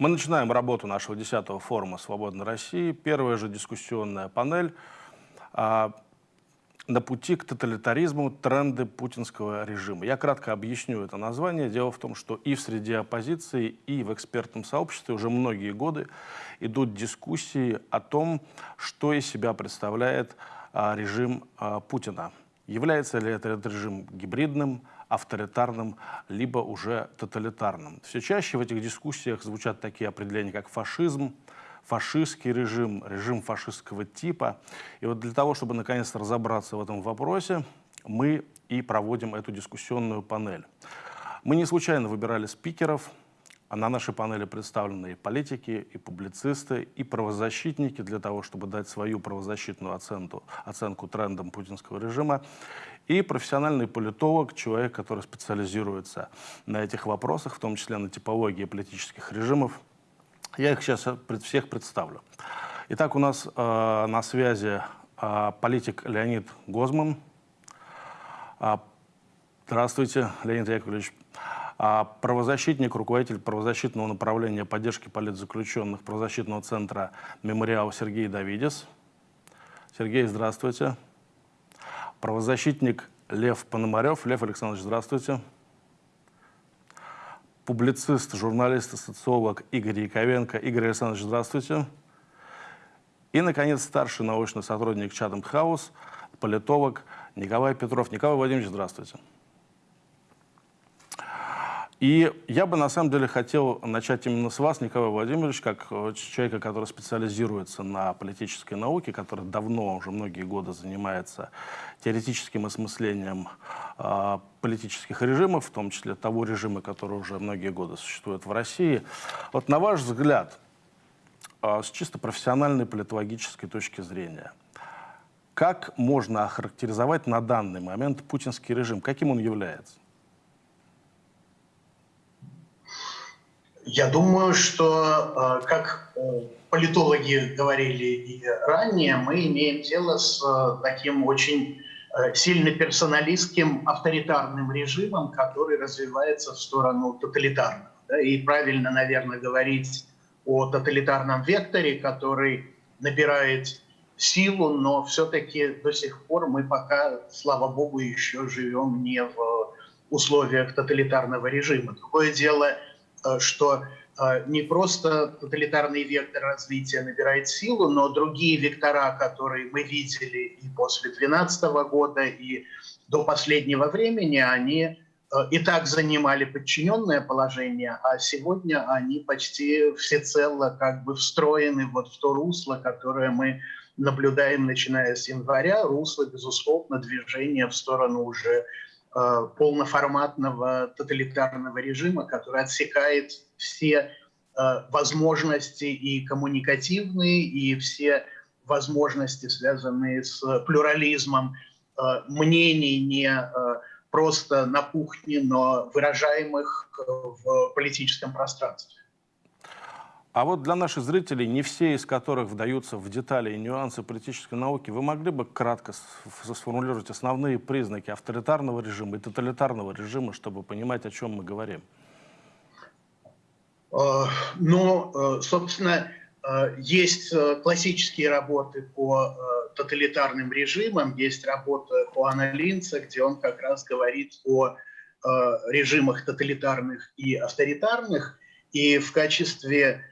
Мы начинаем работу нашего 10-го форума «Свободной России». Первая же дискуссионная панель а, на пути к тоталитаризму тренды путинского режима. Я кратко объясню это название. Дело в том, что и в среде оппозиции, и в экспертном сообществе уже многие годы идут дискуссии о том, что из себя представляет а, режим а, Путина. Является ли этот режим гибридным, авторитарным, либо уже тоталитарным. Все чаще в этих дискуссиях звучат такие определения, как фашизм, фашистский режим, режим фашистского типа. И вот для того, чтобы наконец-то разобраться в этом вопросе, мы и проводим эту дискуссионную панель. Мы не случайно выбирали спикеров, а на нашей панели представлены и политики, и публицисты, и правозащитники для того, чтобы дать свою правозащитную оценку, оценку трендам путинского режима, и профессиональный политолог, человек, который специализируется на этих вопросах, в том числе на типологии политических режимов. Я их сейчас всех представлю. Итак, у нас э, на связи э, политик Леонид Гозман. Э, здравствуйте, Леонид Яковлевич. А правозащитник, руководитель правозащитного направления поддержки политзаключенных правозащитного центра «Мемориал» Сергей Давидис. Сергей, здравствуйте. Правозащитник Лев Пономарев. Лев Александрович, здравствуйте. Публицист, журналист и социолог Игорь Яковенко. Игорь Александрович, здравствуйте. И, наконец, старший научный сотрудник Chatham House, политолог Николай Петров. Николай Владимирович, здравствуйте. И я бы на самом деле хотел начать именно с вас, Николай Владимирович, как э, человека, который специализируется на политической науке, который давно, уже многие годы занимается теоретическим осмыслением э, политических режимов, в том числе того режима, который уже многие годы существует в России. Вот на ваш взгляд, э, с чисто профессиональной политологической точки зрения, как можно охарактеризовать на данный момент путинский режим? Каким он является? Я думаю, что, э, как э, политологи говорили и ранее, мы имеем дело с э, таким очень сильно персоналистским авторитарным режимом, который развивается в сторону тоталитарного. И правильно, наверное, говорить о тоталитарном векторе, который набирает силу, но все-таки до сих пор мы пока, слава богу, еще живем не в условиях тоталитарного режима. Другое дело – что э, не просто тоталитарный вектор развития набирает силу, но другие вектора, которые мы видели и после 2012 года, и до последнего времени, они э, и так занимали подчиненное положение, а сегодня они почти всецело как бы встроены вот в то русло, которое мы наблюдаем, начиная с января, русло, безусловно, движения в сторону уже Э, полноформатного тоталитарного режима, который отсекает все э, возможности и коммуникативные, и все возможности, связанные с плюрализмом э, мнений не просто на кухне, но выражаемых в политическом пространстве. А вот для наших зрителей, не все из которых вдаются в детали и нюансы политической науки, вы могли бы кратко сформулировать основные признаки авторитарного режима и тоталитарного режима, чтобы понимать, о чем мы говорим? Э, ну, э, собственно, э, есть классические работы по тоталитарным режимам, есть работа Хуана Линца, где он как раз говорит о режимах тоталитарных и авторитарных, и в качестве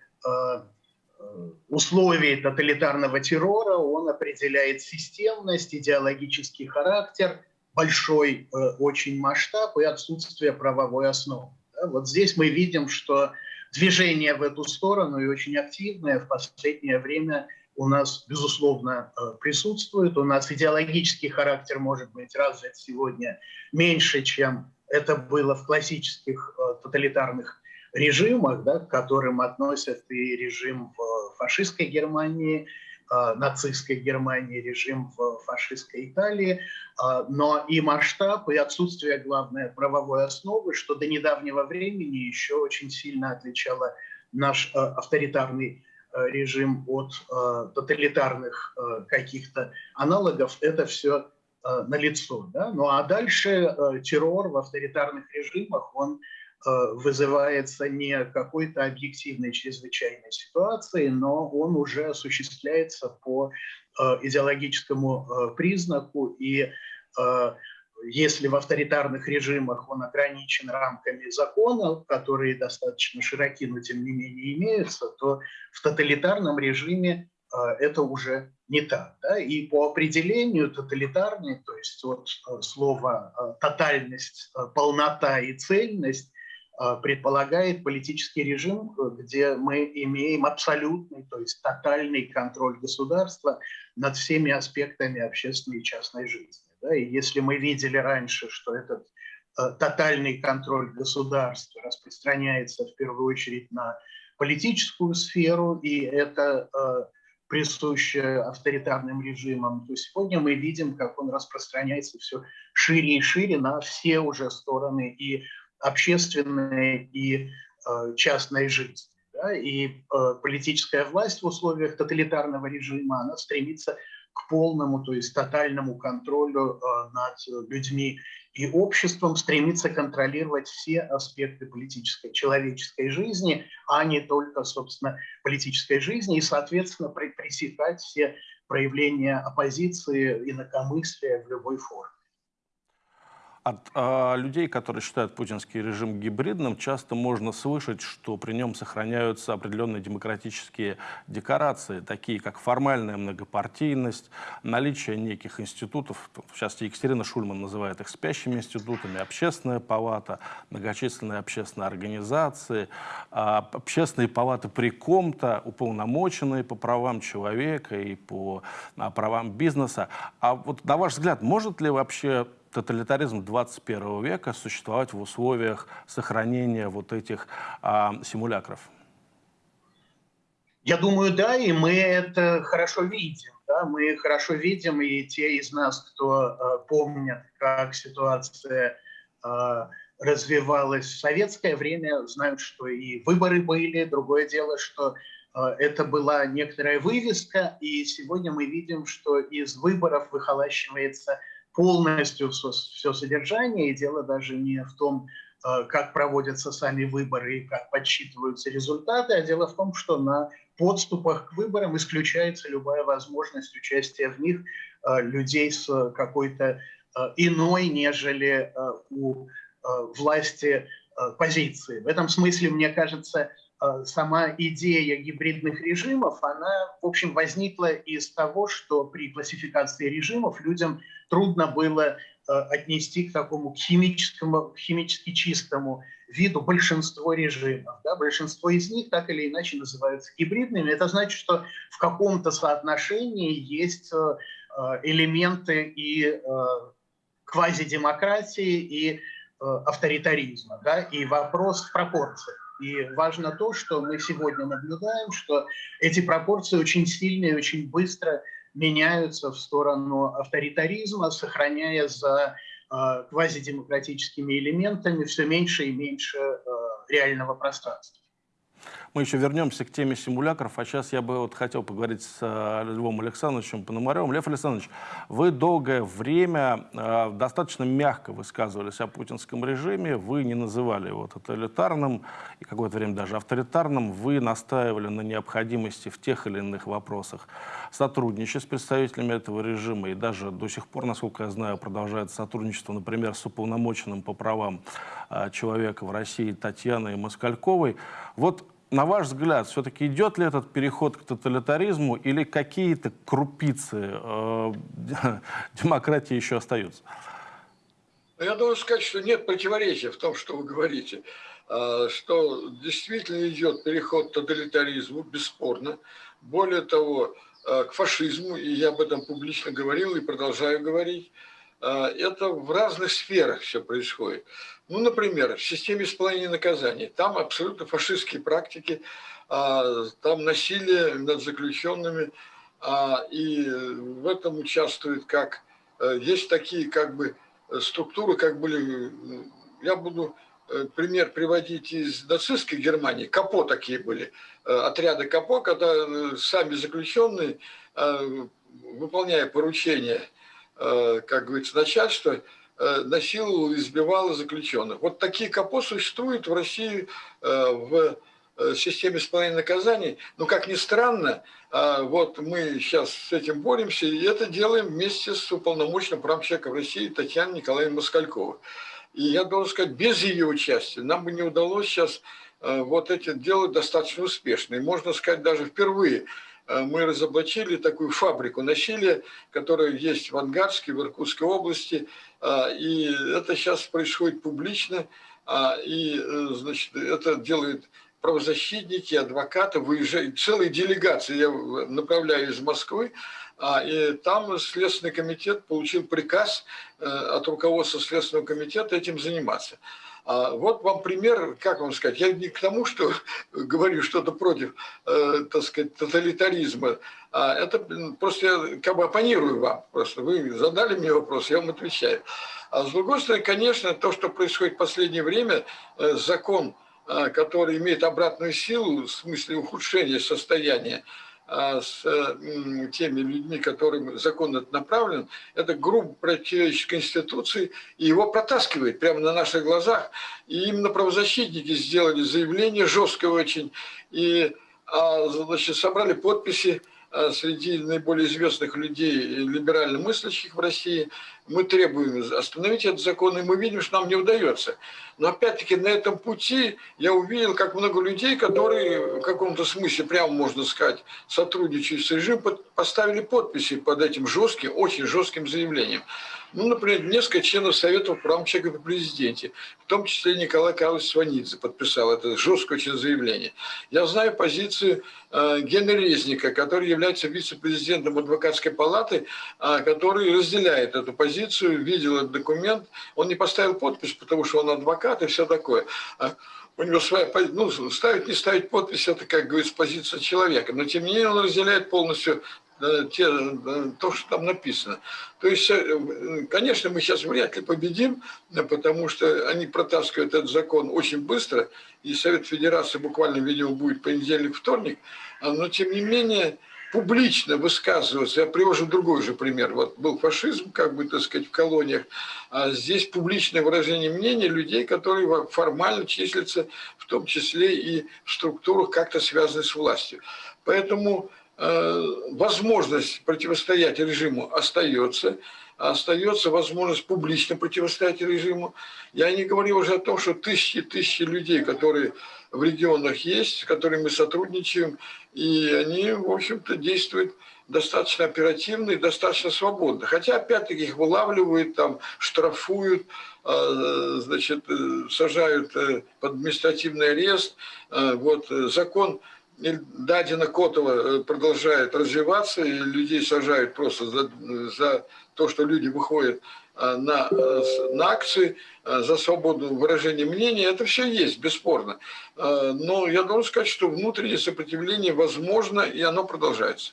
условий тоталитарного террора он определяет системность, идеологический характер, большой э, очень масштаб и отсутствие правовой основы. Вот здесь мы видим, что движение в эту сторону и очень активное в последнее время у нас, безусловно, э, присутствует. У нас идеологический характер может быть развит сегодня меньше, чем это было в классических тоталитарных режимах, да, к которым относят и режим в фашистской Германии, э, нацистской Германии, режим в фашистской Италии, э, но и масштаб, и отсутствие, главное, правовой основы, что до недавнего времени еще очень сильно отличало наш э, авторитарный режим от тоталитарных каких-то аналогов, это все налицо. Да? Ну а дальше террор в авторитарных режимах, он вызывается не какой-то объективной чрезвычайной ситуацией, но он уже осуществляется по идеологическому признаку и если в авторитарных режимах он ограничен рамками закона, которые достаточно широки, но тем не менее имеются, то в тоталитарном режиме э, это уже не так. Да? И по определению тоталитарный, то есть от э, слова э, тотальность, полнота и цельность, предполагает политический режим, где мы имеем абсолютный, то есть тотальный контроль государства над всеми аспектами общественной и частной жизни. Да? И если мы видели раньше, что этот э, тотальный контроль государства распространяется в первую очередь на политическую сферу, и это э, присуще авторитарным режимам, то сегодня мы видим, как он распространяется все шире и шире на все уже стороны и общественной, и э, частной жизни. Да? И э, политическая власть в условиях тоталитарного режима, она стремится к полному, то есть тотальному контролю э, над людьми. И обществом стремится контролировать все аспекты политической, человеческой жизни, а не только, собственно, политической жизни, и, соответственно, пресекать все проявления оппозиции, инакомыслия в любой форме. От э, людей, которые считают путинский режим гибридным, часто можно слышать, что при нем сохраняются определенные демократические декорации, такие как формальная многопартийность, наличие неких институтов, в частности Екатерина Шульман называет их спящими институтами, общественная палата, многочисленные общественные организации, э, общественные палаты при ком-то, уполномоченные по правам человека и по э, правам бизнеса. А вот на ваш взгляд, может ли вообще тоталитаризм 21 века существовать в условиях сохранения вот этих а, симулякров? Я думаю, да, и мы это хорошо видим. Да? Мы хорошо видим, и те из нас, кто э, помнят, как ситуация э, развивалась в советское время, знают, что и выборы были. Другое дело, что э, это была некоторая вывеска, и сегодня мы видим, что из выборов выхолащивается полностью все, содержание, и дело даже не в том, э, как проводятся сами выборы и как подсчитываются результаты, а дело в том, что на подступах к выборам исключается любая возможность участия в них э, людей с какой-то э, иной, нежели у власти позиции. В этом смысле, мне кажется, сама идея гибридных режимов, она, в общем, возникла из того, что при классификации режимов людям трудно было э, отнести к такому химическому, химически чистому виду большинство режимов. Да? Большинство из них так или иначе называются гибридными. Это значит, что в каком-то соотношении есть э, э, элементы и квазидемократии, и авторитаризма. Да? И вопрос в пропорциях. И важно то, что мы сегодня наблюдаем, что эти пропорции очень сильные, очень быстро меняются в сторону авторитаризма, сохраняя за э, квазидемократическими элементами все меньше и меньше э, реального пространства. Мы еще вернемся к теме симулякров, а сейчас я бы вот хотел поговорить с э, Львом Александровичем Пономаревым. Лев Александрович, вы долгое время э, достаточно мягко высказывались о путинском режиме, вы не называли его тоталитарным и какое-то время даже авторитарным, вы настаивали на необходимости в тех или иных вопросах сотрудничать с представителями этого режима, и даже до сих пор, насколько я знаю, продолжает сотрудничество, например, с уполномоченным по правам э, человека в России Татьяной Москальковой. Вот на ваш взгляд, все-таки идет ли этот переход к тоталитаризму или какие-то крупицы э, демократии еще остаются? Ну, я должен сказать, что нет противоречия в том, что вы говорите, э, что действительно идет переход к тоталитаризму, бесспорно. Более того, э, к фашизму, и я об этом публично говорил и продолжаю говорить, э, это в разных сферах все происходит. Ну, например, в системе исполнения наказаний. Там абсолютно фашистские практики, а, там насилие над заключенными, а, и в этом участвует как... Э, есть такие как бы структуры, как были... Я буду э, пример приводить из нацистской Германии. КАПО такие были, э, отряды КАПО, когда сами заключенные, выполняя поручения, как говорится, начальства, э, насиловала, избивала заключенных. Вот такие КАПО существуют в России э, в э, системе исполнения наказаний. Но, как ни странно, вот мы сейчас с этим боремся, и это делаем вместе с уполномоченным правом человека в России Татьяной Николаевной Москальковой. И я должен сказать, без ее участия нам бы не удалось сейчас вот эти делать достаточно успешно. И можно сказать, даже впервые мы разоблачили такую фабрику насилия, которая есть в Ангарске, в Иркутской области, и это сейчас происходит публично, э, и значит, это делают правозащитники, адвокаты, выезжают, целые делегации я направляю из Москвы, и там Следственный комитет получил приказ от руководства Следственного комитета этим заниматься. А вот вам пример, как вам сказать, я не к тому, что говорю что-то против, э, так сказать, тоталитаризма, а это просто я как бы оппонирую вам, просто вы задали мне вопрос, я вам отвечаю. А с другой стороны, конечно, то, что происходит в последнее время, э, закон, э, который имеет обратную силу в смысле ухудшения состояния, с теми людьми, которым закон этот направлен, это грубо противоречит Конституции, и его протаскивает прямо на наших глазах. И именно правозащитники сделали заявление жесткое очень, и а, значит, собрали подписи а, среди наиболее известных людей, либерально мыслящих в России, мы требуем остановить этот закон, и мы видим, что нам не удается. Но опять-таки на этом пути я увидел, как много людей, которые в каком-то смысле, прямо можно сказать, сотрудничают с режимом, поставили подписи под этим жестким, очень жестким заявлением. Ну, например, несколько членов Совета прав человека при президенте, в том числе Николай Карлович Сванидзе подписал это жесткое очень заявление. Я знаю позицию э, Гена Резника, который является вице-президентом адвокатской палаты, э, который разделяет эту позицию, видел этот документ. Он не поставил подпись, потому что он адвокат и все такое. А у него своя ну, ставить, не ставить подпись, это, как говорится, позиция человека. Но, тем не менее, он разделяет полностью те, то, что там написано. То есть, э, конечно, мы сейчас вряд ли победим, потому что они протаскивают этот закон очень быстро, и Совет Федерации буквально, видимо, будет понедельник-вторник, но, тем не менее, публично высказываться. Я привожу другой же пример. Вот был фашизм, как бы, так сказать, в колониях, а здесь публичное выражение мнения людей, которые формально числятся, в том числе и в структурах, как-то связанных с властью. Поэтому Э, возможность противостоять режиму остается, остается возможность публично противостоять режиму. Я не говорю уже о том, что тысячи тысячи людей, которые в регионах есть, с которыми мы сотрудничаем, и они, в общем-то, действуют достаточно оперативно и достаточно свободно. Хотя, опять-таки, их вылавливают, там, штрафуют, э, значит, э, сажают под административный арест. Вот закон Дадина Котова э, продолжает развиваться, и людей сажают просто за, за то, что люди выходят э, на, э, на акции за свободу выражения мнения. Это все есть, бесспорно. Но я должен сказать, что внутреннее сопротивление возможно, и оно продолжается.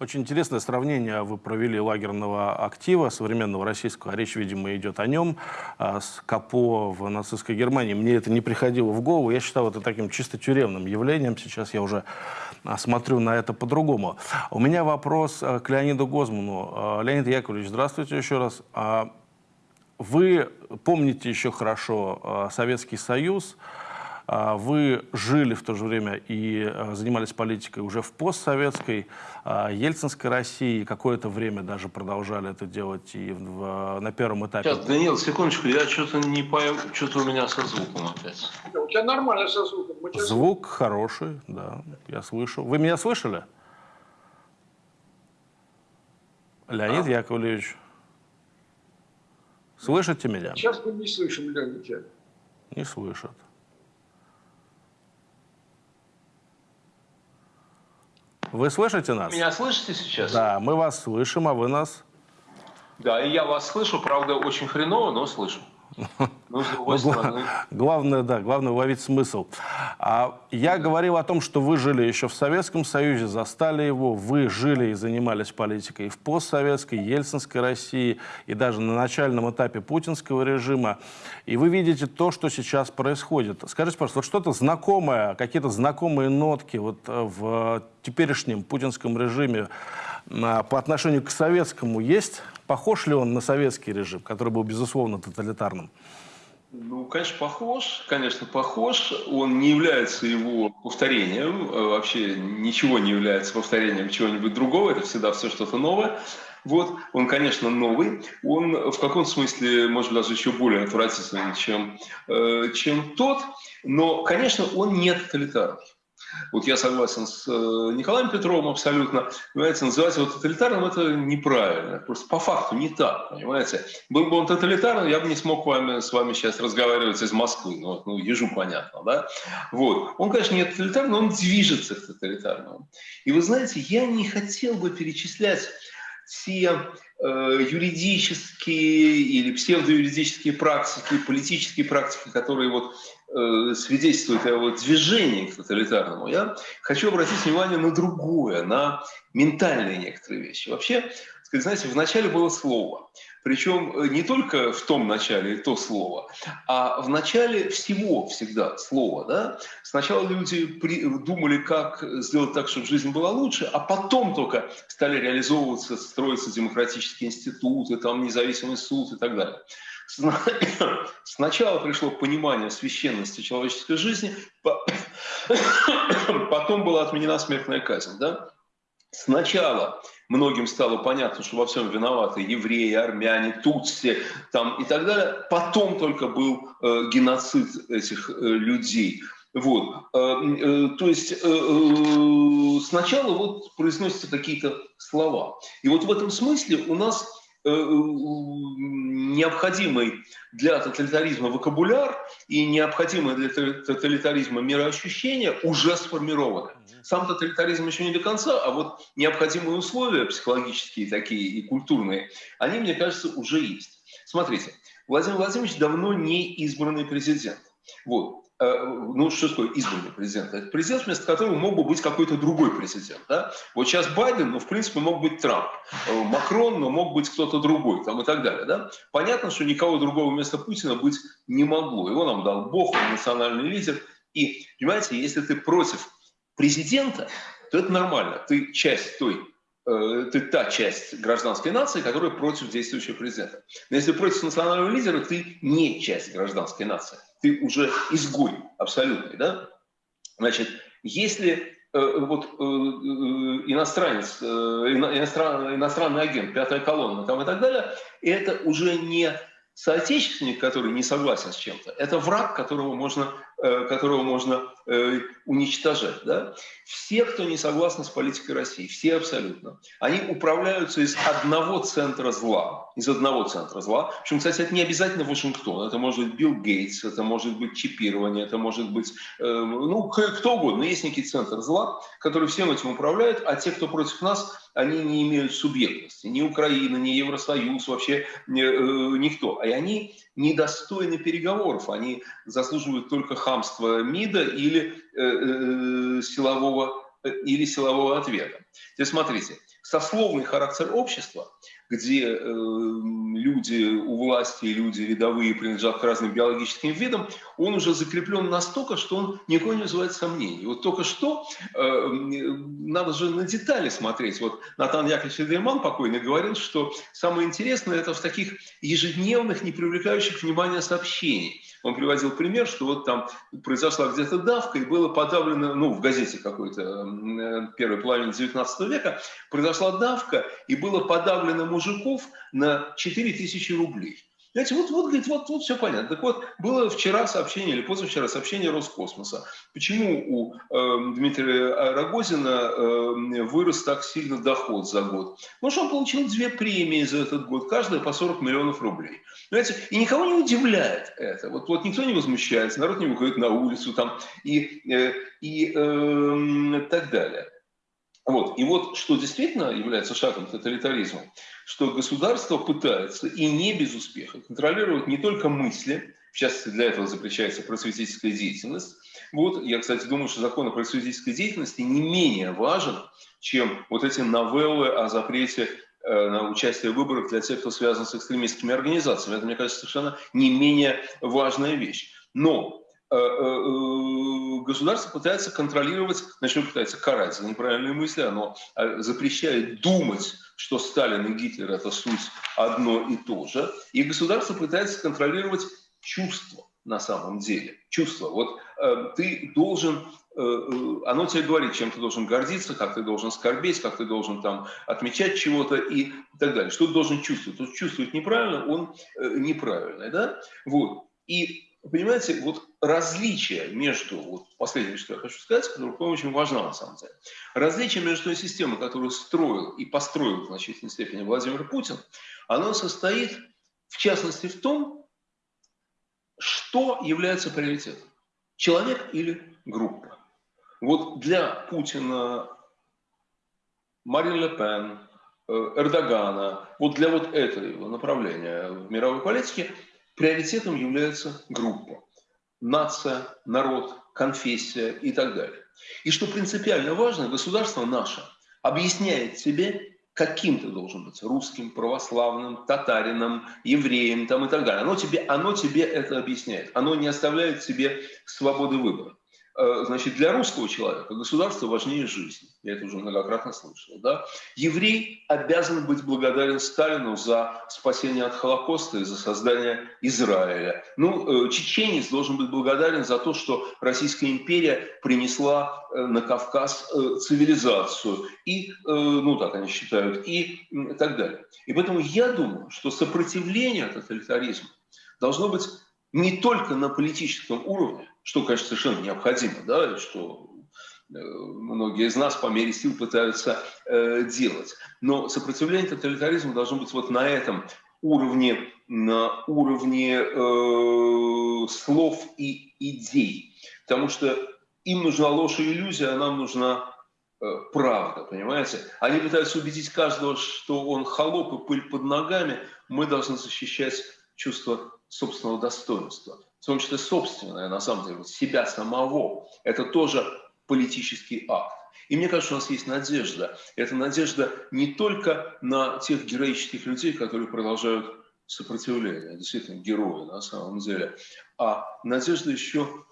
Очень интересное сравнение вы провели лагерного актива современного российского, а речь, видимо, идет о нем, а, с КАПО в нацистской Германии. Мне это не приходило в голову, я считал это таким чисто тюремным явлением. Сейчас я уже а, смотрю на это по-другому. У меня вопрос а, к Леониду Гозману. Леонид Яковлевич, здравствуйте еще раз. Вы помните еще хорошо Советский Союз, вы жили в то же время и а, занимались политикой уже в постсоветской, а, ельцинской России, какое-то время даже продолжали это делать и в, на первом этапе. Сейчас, Даниил, секундочку, я что-то не пою, что-то у меня со звуком опять. У тебя нормально со звуком. Звук хороший, да, я слышу. Вы меня слышали? Леонид а? Яковлевич, слышите меня? Сейчас мы не слышим, Леонид. Не слышат. Вы слышите нас? Меня слышите сейчас? Да, мы вас слышим, а вы нас? Да, и я вас слышу, правда, очень хреново, но слышу. Ну, главное, да, главное уловить смысл. А я говорил о том, что вы жили еще в Советском Союзе, застали его, вы жили и занимались политикой в постсоветской, ельцинской России, и даже на начальном этапе путинского режима. И вы видите то, что сейчас происходит. Скажите, пожалуйста, вот что-то знакомое, какие-то знакомые нотки вот э, в теперешнем путинском режиме А, по отношению к советскому есть? Похож ли он на советский режим, который был, безусловно, тоталитарным? Ну, конечно, похож, конечно, похож. Он не является его повторением, э, вообще ничего не является повторением чего-нибудь другого, это всегда все что-то новое. Вот, он, конечно, новый, он в каком смысле, может быть, даже еще более отвратительный, чем, э, чем тот, но, конечно, он не тоталитарный. Вот я согласен с э, Николаем Петровым абсолютно. Понимаете, называть его тоталитарным – это неправильно. Просто по факту не так, понимаете. Был бы он тоталитарным, я бы не смог вами, с вами сейчас разговаривать из Москвы. Ну, ну ежу понятно, да? Вот. Он, конечно, не тоталитарный, но он движется к тоталитарному. И вы знаете, я не хотел бы перечислять все э, юридические или псевдоюридические практики, политические практики, которые вот э, свидетельствуют о вот движении к тоталитарному, я хочу обратить внимание на другое, на ментальные некоторые вещи. Вообще, знаете, вначале было слово. Причем э, не только в том начале то слово, а в начале всего всегда слово. Да? Сначала люди при, думали, как сделать так, чтобы жизнь была лучше, а потом только стали реализовываться, строиться демократические институты, там независимый суд и так далее. Сначала пришло понимание священности человеческой жизни, потом была отменена смертная казнь. Да? Сначала многим стало понятно, что во всем виноваты евреи, армяне, тутси там, и так далее. Потом только был э, геноцид этих э, людей. Вот. Э, э, то есть э, сначала вот произносятся какие-то слова. И вот в этом смысле у нас необходимый для тоталитаризма вокабуляр и необходимое для тоталитаризма мироощущение уже сформированы. Сам тоталитаризм еще не до конца, а вот необходимые условия психологические такие и культурные, они, мне кажется, уже есть. Смотрите, Владимир Владимирович давно не избранный президент. Вот. Э, ну, что такое избранный президент? Это президент, вместо которого мог бы быть какой-то другой президент. Да? Вот сейчас Байден, ну, в принципе, мог быть Трамп. Э, Макрон, но мог быть кто-то другой, там и так далее. Да? Понятно, что никого другого вместо Путина быть не могло. Его нам дал Бог, он национальный лидер. И, понимаете, если ты против президента, то это нормально. Ты часть той э, ты та часть гражданской нации, которая против действующего президента. Но если против национального лидера, ты не часть гражданской нации ты уже изгой абсолютный, да? Значит, если э, вот э, э иностранец, э, иностран, иностранный агент, пятая колонна там и так далее, это уже не соотечественник, который не согласен с чем-то, это враг, которого можно, которого можно э, уничтожать. Да? Все, кто не согласны с политикой России, все абсолютно, они управляются из одного центра зла. Из одного центра зла. Причем, кстати, это не обязательно Вашингтон. Это может быть Билл Гейтс, это может быть чипирование, это может быть, э, ну, кто угодно. Есть некий центр зла, который всем этим управляет, а те, кто против нас, они не имеют субъектности. Ни Украина, ни Евросоюз, вообще ни, э, никто. И они недостойны переговоров. Они заслуживают только хамства МИДа или э, э, силового, э, или силового ответа. Теперь смотрите, сословный характер общества – где э, люди у власти, люди рядовые принадлежат к разным биологическим видам, он уже закреплен настолько, что он никого не вызывает сомнений. Вот только что э, надо же на детали смотреть. Вот Натан Яковлевич Эдельман покойный говорил, что самое интересное это в таких ежедневных, не привлекающих внимания сообщениях. Он приводил пример, что вот там произошла где-то давка, и было подавлено, ну, в газете какой-то э, первой половины 19 века, произошла давка, и было подавлено мужиков на 4 тысячи рублей. Знаете, вот, вот, говорит, вот, вот все понятно. Так вот, было вчера сообщение или позавчера сообщение Роскосмоса. Почему у э, Дмитрия Рогозина э, вырос так сильно доход за год? Потому что он получил две премии за этот год, каждая по 40 миллионов рублей. Понимаете? И никого не удивляет это. Вот, вот никто не возмущается, народ не выходит на улицу там, и, э, и э, так далее. Вот. И вот что действительно является шагом тоталитаризма, что государство пытается, и не без успеха, контролировать не только мысли, в частности, для этого запрещается просветительская деятельность. Вот, я, кстати, думаю, что закон о просветительской деятельности не менее важен, чем вот эти новеллы о запрете э, на участие в выборах для тех, кто связан с экстремистскими организациями. Это, мне кажется, совершенно не менее важная вещь. Но государство пытается контролировать, значит, пытается карать за неправильные мысли, оно запрещает думать, что Сталин и Гитлер – это суть одно и то же, и государство пытается контролировать чувства на самом деле. Чувства. Вот э, ты должен Э, э, оно тебе говорит, чем ты должен гордиться, как ты должен скорбеть, как ты должен там отмечать чего-то и так далее. Что ты должен чувствовать? Чувствует неправильно, он э, неправильный. Да? Вот. И понимаете, вот различие между, вот последнее, что я хочу сказать, которое очень важно на самом деле, различие между той системой, которую строил и построил в значительной степени Владимир Путин, оно состоит в частности в том, что является приоритетом. Человек или группа. Вот для Путина, Марин Ле Пен, э, Эрдогана, вот для вот этого направления в мировой политике приоритетом является группа. Нация, народ, конфессия и так далее. И что принципиально важно, государство наше объясняет себе, каким ты должен быть, русским, православным, татарином, евреем там, и так далее. Оно тебе, оно тебе это объясняет. Оно не оставляет себе свободы выбора. Э, значит, для русского человека государство важнее жизни. Я это уже многократно слышал. Да? Еврей обязан быть благодарен Сталину за спасение от Холокоста и за создание Израиля. Ну, э, чеченец должен быть благодарен за то, что Российская империя принесла э, на Кавказ цивилизацию. И, ну так они считают, и так далее. И поэтому я думаю, что сопротивление тоталитаризму должно быть не только на политическом уровне, что, конечно, совершенно необходимо, да, что э, многие из нас по мере сил пытаются э, делать. Но сопротивление тоталитаризму должно быть вот на этом уровне, на уровне э, слов и идей. Потому что им нужна ложь и иллюзия, а нам нужна э, правда, понимаете? Они пытаются убедить каждого, что он холоп и пыль под ногами. Мы должны защищать чувство собственного достоинства в том числе собственное, на самом деле, себя самого, это тоже политический акт. И мне кажется, у нас есть надежда. Это надежда не только на тех героических людей, которые продолжают сопротивление, действительно герои на самом деле, а надежда еще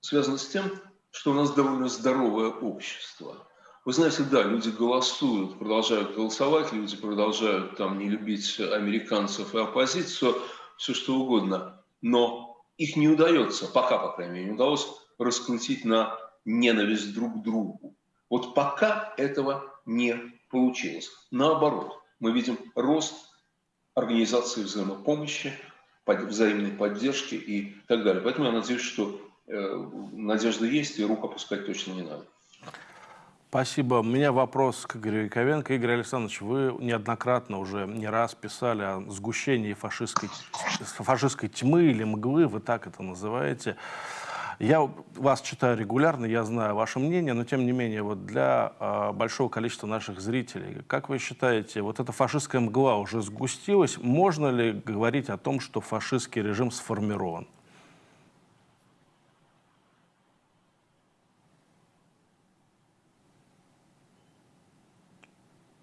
связана с тем, что у нас довольно здоровое общество. Вы знаете, да, люди голосуют, продолжают голосовать, люди продолжают там не любить американцев и оппозицию, все что угодно но их не удается, пока, по крайней мере, не удалось раскрутить на ненависть друг к другу. Вот пока этого не получилось. Наоборот, мы видим рост организации взаимопомощи, взаимной поддержки и так далее. Поэтому я надеюсь, что э, надежда есть, и рук опускать точно не надо. Спасибо. У меня вопрос к Игорю Яковенко. Игорь Александрович, вы неоднократно уже не раз писали о сгущении фашистской, фашистской тьмы или мглы, вы так это называете. Я вас читаю регулярно, я знаю ваше мнение, но тем не менее, вот для э, большого количества наших зрителей, как вы считаете, вот эта фашистская мгла уже сгустилась? Можно ли говорить о том, что фашистский режим сформирован?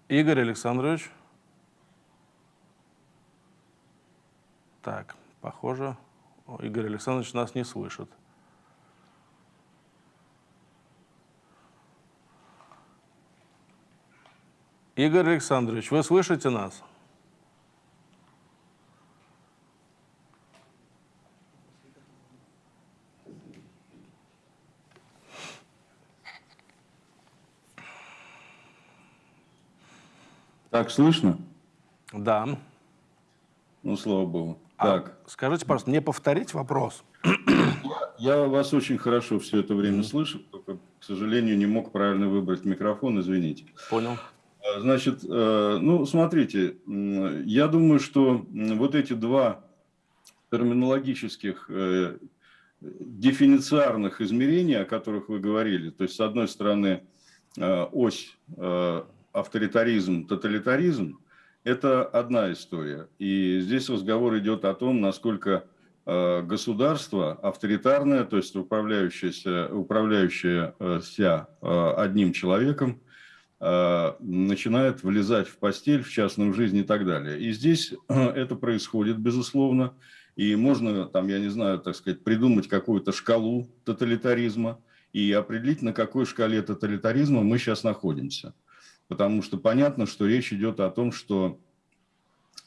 Игорь Александрович. Так, похоже, Игорь Александрович нас не слышит. Игорь Александрович, вы слышите нас? Так слышно? Да. Ну, слава богу. А так. Скажите, пожалуйста, мне повторить вопрос? Я вас очень хорошо все это время слышу, только, к сожалению, не мог правильно выбрать микрофон, извините. Понял. А, значит, э, ну, смотрите, я думаю, что вот эти два терминологических э, дефинициарных измерения, о которых вы говорили, то есть, с одной стороны, э, ось авторитаризм, тоталитаризм – это одна история. И здесь разговор идет о том, насколько э, государство авторитарное, то есть управляющееся, управляющееся э, одним человеком, э, начинает влезать в постель, в частную жизнь и так далее. И здесь это происходит, безусловно. и можно, там, я не знаю, так сказать, придумать какую-то шкалу тоталитаризма и определить, на какой шкале тоталитаризма мы сейчас находимся. Потому что понятно, что речь идет о том, что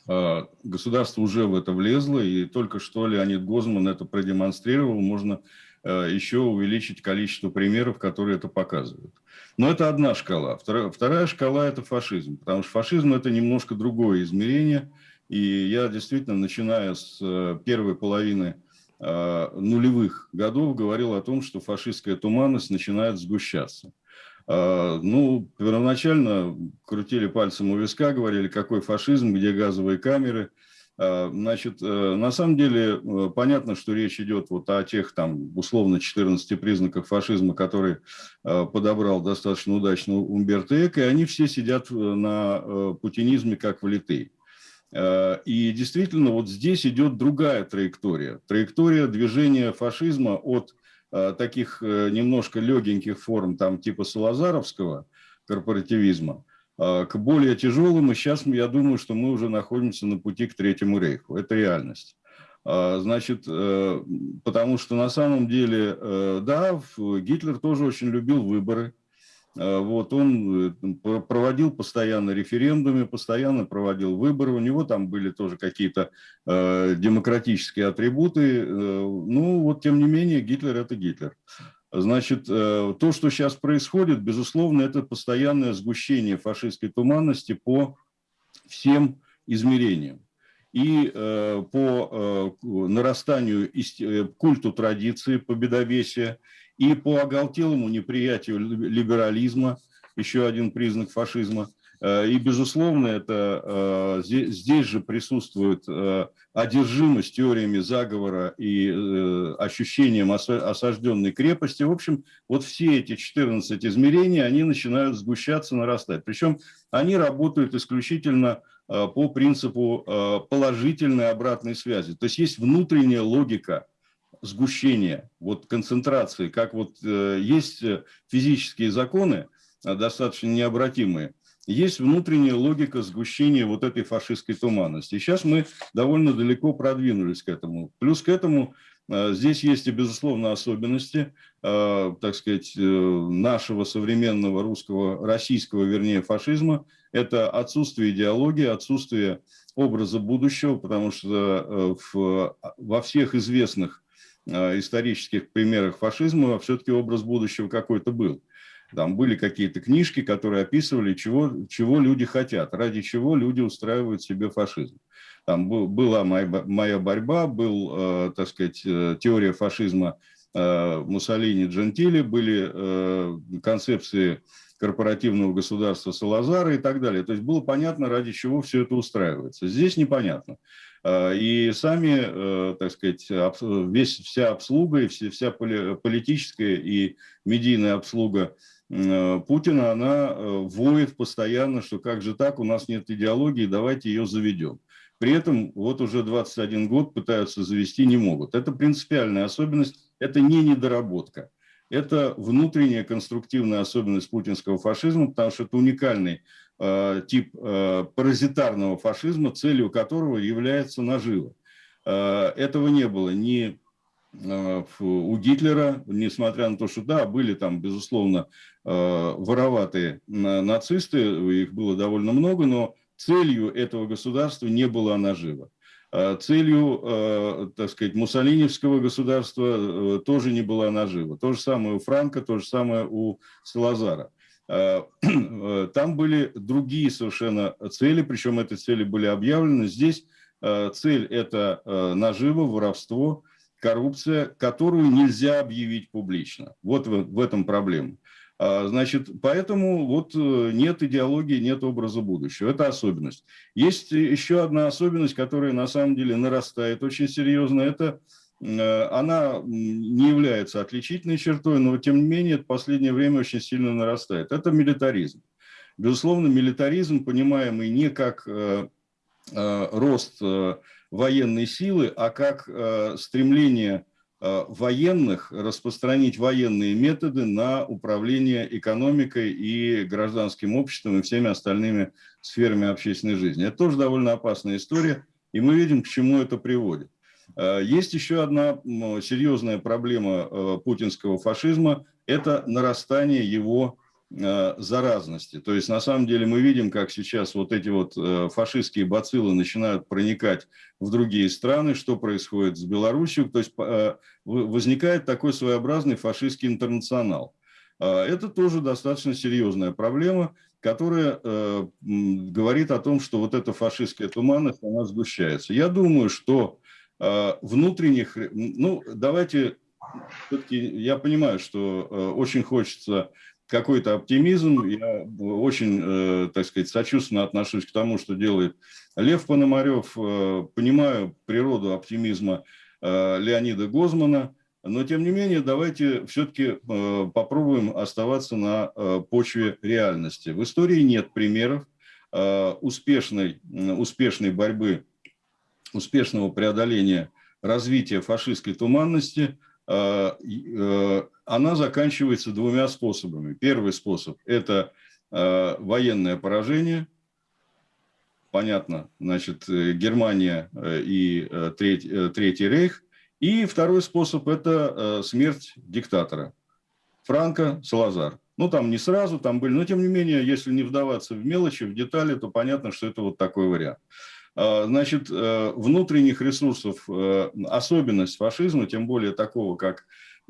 э, государство уже в это влезло, и только что Леонид Гозман это продемонстрировал, можно э, еще увеличить количество примеров, которые это показывают. Но это одна шкала. Вторая, вторая шкала – это фашизм, потому что фашизм – это немножко другое измерение, и я действительно, начиная с э, первой половины нулевых годов, говорил о том, что фашистская туманность начинает сгущаться. Э, ну, первоначально крутили пальцем у виска, говорили, какой фашизм, где газовые камеры. Э, значит, э, на самом деле понятно, что речь идет вот о тех там условно 14 признаках фашизма, которые подобрал достаточно удачно Умберто Эко, и они все сидят на путинизме как влитые. И действительно, вот здесь идет другая траектория. Траектория движения фашизма от Э, таких э, немножко легеньких форм, там типа Салазаровского корпоративизма, э, к более тяжелым. И сейчас я думаю, что мы уже находимся на пути к Третьему рейху. Это реальность. Значит, потому что на самом деле, да, Гитлер тоже очень любил выборы. Э, вот, он э, проводил постоянно референдумы, постоянно проводил выборы. У него там были тоже какие-то э, демократические атрибуты. Ну, вот, тем не менее, Гитлер – это Гитлер. Значит, то, что сейчас происходит, безусловно, это постоянное сгущение фашистской туманности по всем измерениям. И э, по нарастанию культу традиции, победовесия, и по оголтелому неприятию либерализма, еще один признак фашизма. Э, и, безусловно, это здесь, э, здесь же присутствует э, одержимость теориями заговора и ощущением осажденной крепости. В общем, вот все эти 14 измерений, они начинают сгущаться, нарастать. Причем они работают исключительно по принципу положительной обратной связи. То есть есть внутренняя логика сгущения, вот концентрации, как вот э, есть э, физические законы, э, достаточно необратимые, есть внутренняя логика сгущения вот этой фашистской туманности. И сейчас мы довольно далеко продвинулись к этому. Плюс к этому здесь есть и, безусловно, особенности, так сказать, нашего современного русского, российского, вернее, фашизма. Это отсутствие идеологии, отсутствие образа будущего, потому что во всех известных Э, исторических примерах фашизма все-таки образ будущего какой-то был. Там были какие-то книжки, которые описывали, чего, чего люди хотят, ради чего люди устраивают себе фашизм. Там был, была моя, моя борьба, был, э, так сказать, э, теория фашизма э, Муссолини, Джентили, были э, концепции корпоративного государства Салазара и так далее. То есть было понятно, ради чего все это устраивается. Здесь непонятно. А, и сами, э, так сказать, весь, вся обслуга, и вся политическая и медийная обслуга э, Путина, она э, воет постоянно, что как же так, у нас нет идеологии, давайте ее заведем. При этом вот уже 21 год пытаются завести, не могут. Это принципиальная особенность, это не недоработка. Это внутренняя конструктивная особенность путинского фашизма, потому что это уникальный Э, тип э, паразитарного фашизма, целью которого является нажива. Э, этого не было ни у Гитлера, несмотря на то, что да, были там, безусловно, вороватые нацисты, их было довольно много, но целью этого государства не была нажива. Целью, так сказать, муссолиневского государства тоже не была нажива. То же самое у Франка, то же самое у Салазара. Э, там были другие совершенно цели, причем эти цели были объявлены. Здесь э, цель – это э, наживо, воровство, коррупция, которую нельзя объявить публично. Вот в этом проблема. А, значит, поэтому вот нет идеологии, нет образа будущего. Это особенность. Есть еще одна особенность, которая на самом деле нарастает очень серьезно. Это Э, она не является отличительной чертой, но тем не менее в последнее время очень сильно нарастает. Это милитаризм. Безусловно, милитаризм, понимаемый не как э, э, рост военной силы, а как стремление военных распространить военные методы на управление экономикой и гражданским обществом и всеми остальными сферами общественной жизни. Это тоже довольно опасная история, и мы видим, к чему это приводит. Есть еще одна серьезная проблема путинского фашизма – это нарастание его заразности. То есть, на самом деле, мы видим, как сейчас вот эти вот фашистские бациллы начинают проникать в другие страны, что происходит с Беларусью. То есть, возникает такой своеобразный фашистский интернационал. Это тоже достаточно серьезная проблема, которая э, говорит о том, что вот эта фашистская туманность, она сгущается. Я думаю, что э, внутренних, ну, давайте, все-таки я понимаю, что э, очень хочется какой-то оптимизм, я очень, э, так сказать, сочувственно отношусь к тому, что делает Лев Пономарев, э, понимаю природу оптимизма э, Леонида Гозмана, но, тем не менее, давайте все-таки попробуем оставаться на почве реальности. В истории нет примеров успешной, успешной борьбы, успешного преодоления развития фашистской туманности. Она заканчивается двумя способами. Первый способ – это военное поражение. Понятно, значит, Германия и Третий, Третий Рейх – и второй способ – это э, смерть диктатора. Франко, Салазар. Ну, там не сразу, там были, но тем не менее, если не вдаваться в мелочи, в детали, то понятно, что это вот такой вариант. А, значит, э, внутренних ресурсов, э, особенность фашизма, тем более такого, как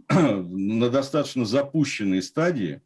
на достаточно запущенной стадии,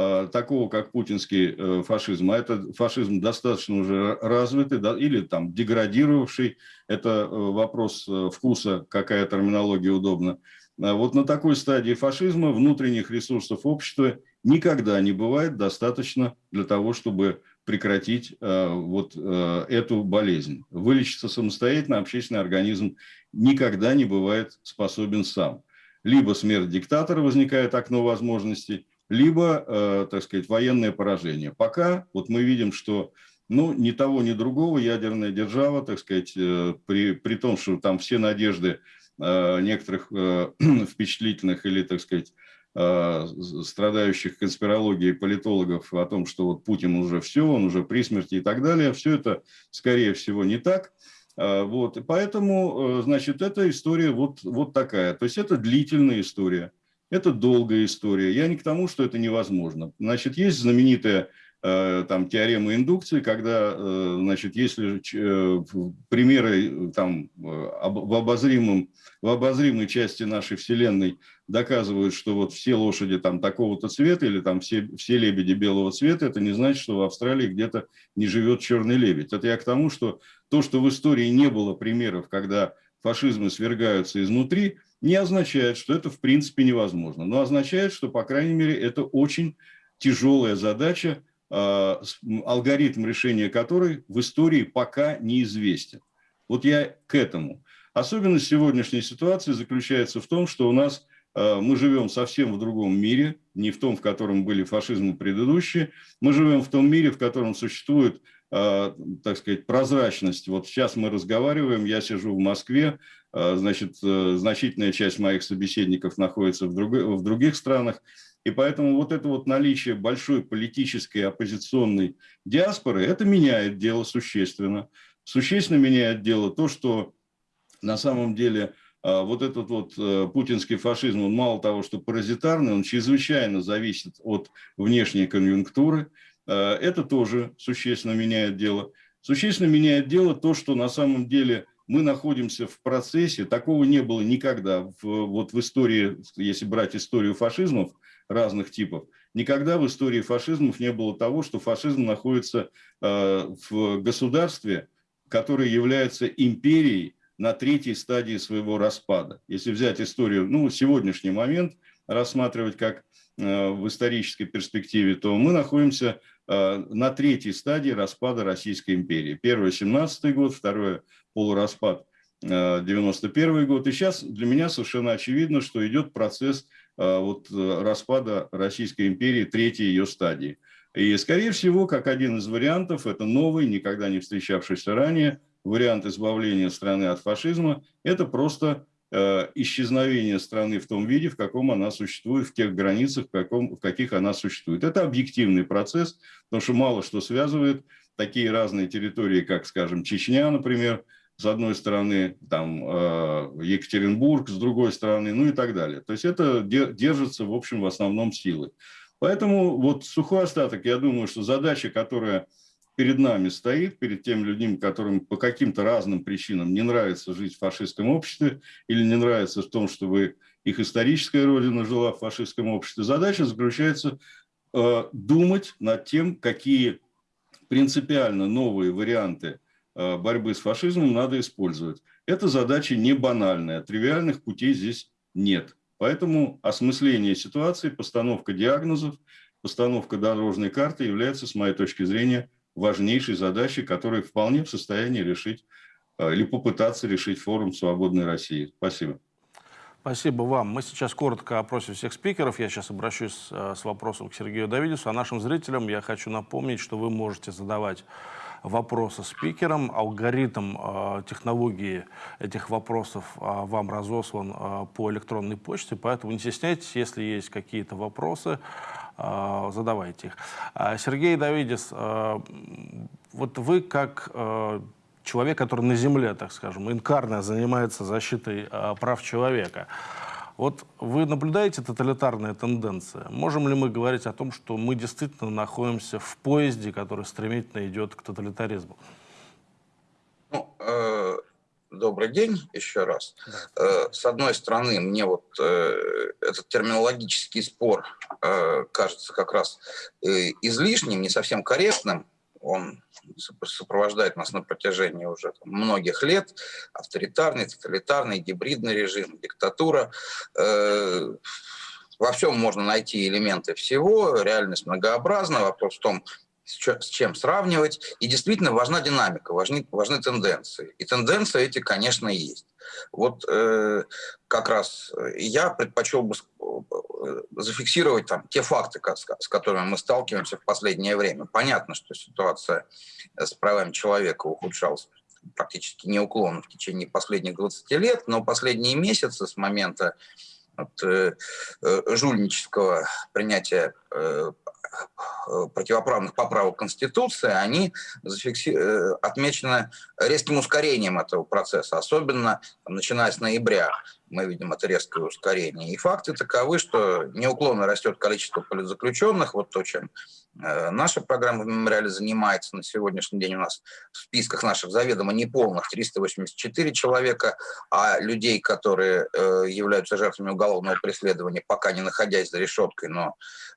Э, такого, как путинский э, фашизм, а это фашизм достаточно уже развитый да, или там деградировавший, это э, вопрос вкуса, какая терминология удобна. А вот на такой стадии фашизма внутренних ресурсов общества никогда не бывает достаточно для того, чтобы прекратить вот эту болезнь. Вылечиться самостоятельно общественный организм никогда не бывает способен сам. Либо смерть диктатора возникает окно возможностей, либо, э, так сказать, военное поражение. Пока вот мы видим, что ну, ни того, ни другого ядерная держава, так сказать, э, при, при том, что там все надежды э, некоторых впечатлительных или, так сказать, страдающих конспирологией политологов о том, что вот Путин уже все, он уже при смерти и так далее, все это, скорее всего, не так. Вот, и поэтому, значит, эта история вот, вот такая. То есть это длительная история. Это долгая история. Я не к тому, что это невозможно. Значит, есть знаменитая э, там теорема индукции, когда, э, значит, если э, примеры там в обозримом в обозримой части нашей Вселенной доказывают, что вот все лошади там такого-то цвета или там все, все лебеди белого цвета, это не значит, что в Австралии где-то не живет черный лебедь. Это я к тому, что то, что в истории не было примеров, когда фашизмы свергаются изнутри, не означает, что это в принципе невозможно, но означает, что, по крайней мере, это очень тяжелая задача, алгоритм решения которой в истории пока неизвестен. Вот я к этому. Особенность сегодняшней ситуации заключается в том, что у нас а, мы живем совсем в другом мире, не в том, в котором были фашизмы предыдущие. Мы живем в том мире, в котором существует а, так сказать, прозрачность. Вот сейчас мы разговариваем, я сижу в Москве, а, значит, э, значительная часть моих собеседников находится в, в других странах, и поэтому вот это вот наличие большой политической оппозиционной диаспоры, это меняет дело существенно. Существенно меняет дело то, что на самом деле а, вот этот вот э, путинский фашизм, он мало того, что паразитарный, он чрезвычайно зависит от внешней конъюнктуры, Э, это тоже существенно меняет дело. Существенно меняет дело то, что на самом деле мы находимся в процессе, такого не было никогда в, вот в истории, если брать историю фашизмов разных типов, никогда в истории фашизмов не было того, что фашизм находится э, в государстве, которое является империей на третьей стадии своего распада. Если взять историю, ну, сегодняшний момент рассматривать как э, в исторической перспективе, то мы находимся Э, на третьей стадии распада Российской империи. Первый – 17 год, второй – полураспад 91 э, год. И сейчас для меня совершенно очевидно, что идет процесс вот, распада Российской империи, третьей ее стадии. И, скорее всего, как один из вариантов, это новый, никогда не встречавшийся ранее, вариант избавления страны от фашизма, это просто Э, исчезновение страны в том виде, в каком она существует, в тех границах, в, каком, в каких она существует. Это объективный процесс, потому что мало что связывает такие разные территории, как, скажем, Чечня, например, с одной стороны там Екатеринбург, с другой стороны, ну и так далее. То есть это держится, в общем, в основном силы. Поэтому вот сухой остаток, я думаю, что задача, которая перед нами стоит, перед теми людьми, которым по каким-то разным причинам не нравится жить в фашистском обществе или не нравится в том, чтобы их историческая родина жила в фашистском обществе, задача заключается э, думать над тем, какие принципиально новые варианты э, борьбы с фашизмом надо использовать. Эта задача не банальная, тривиальных путей здесь нет. Поэтому осмысление ситуации, постановка диагнозов, постановка дорожной карты является, с моей точки зрения, важнейшей задачей, которую вполне в состоянии решить э, или попытаться решить форум «Свободной России». Спасибо. Спасибо вам. Мы сейчас коротко опросим всех спикеров. Я сейчас обращусь э, с вопросом к Сергею Давидису. А нашим зрителям я хочу напомнить, что вы можете задавать вопросы спикерам. Алгоритм э, технологии этих вопросов э, вам разослан э, по электронной почте, поэтому не стесняйтесь, если есть какие-то вопросы, э, задавайте их. Э, Сергей Давидис, э, вот вы как э, человек, который на земле, так скажем, инкарно занимается защитой э, прав человека, вот вы наблюдаете тоталитарные тенденции? Можем ли мы говорить о том, что мы действительно находимся в поезде, который стремительно идет к тоталитаризму? Ну, э, добрый день еще раз. Э, с одной стороны, мне вот э, этот терминологический спор э, кажется как раз э, излишним, не совсем корректным. Он сопровождает нас на протяжении уже многих лет. Авторитарный, тоталитарный, гибридный режим, диктатура. Э, во всем можно найти элементы всего, реальность многообразна. Вопрос в том, с чем сравнивать. И действительно важна динамика, важны, важны тенденции. И тенденции эти, конечно, есть. Вот э, как раз я предпочел бы э, зафиксировать там те факты, с которыми мы сталкиваемся в последнее время. Понятно, что ситуация с правами человека ухудшалась практически неуклонно в течение последних 20 лет, но последние месяцы с момента от, э, э, жульнического принятия э, противоправных поправок Конституции, они зафикси... Э, отмечены резким ускорением этого процесса, особенно начиная с ноября мы видим это резкое ускорение. И факты таковы, что неуклонно растет количество политзаключенных, вот то, чем э, наша программа в мемориале занимается на сегодняшний день. У нас в списках наших заведомо неполных 384 человека, а людей, которые э, являются жертвами уголовного преследования, пока не находясь за решеткой, но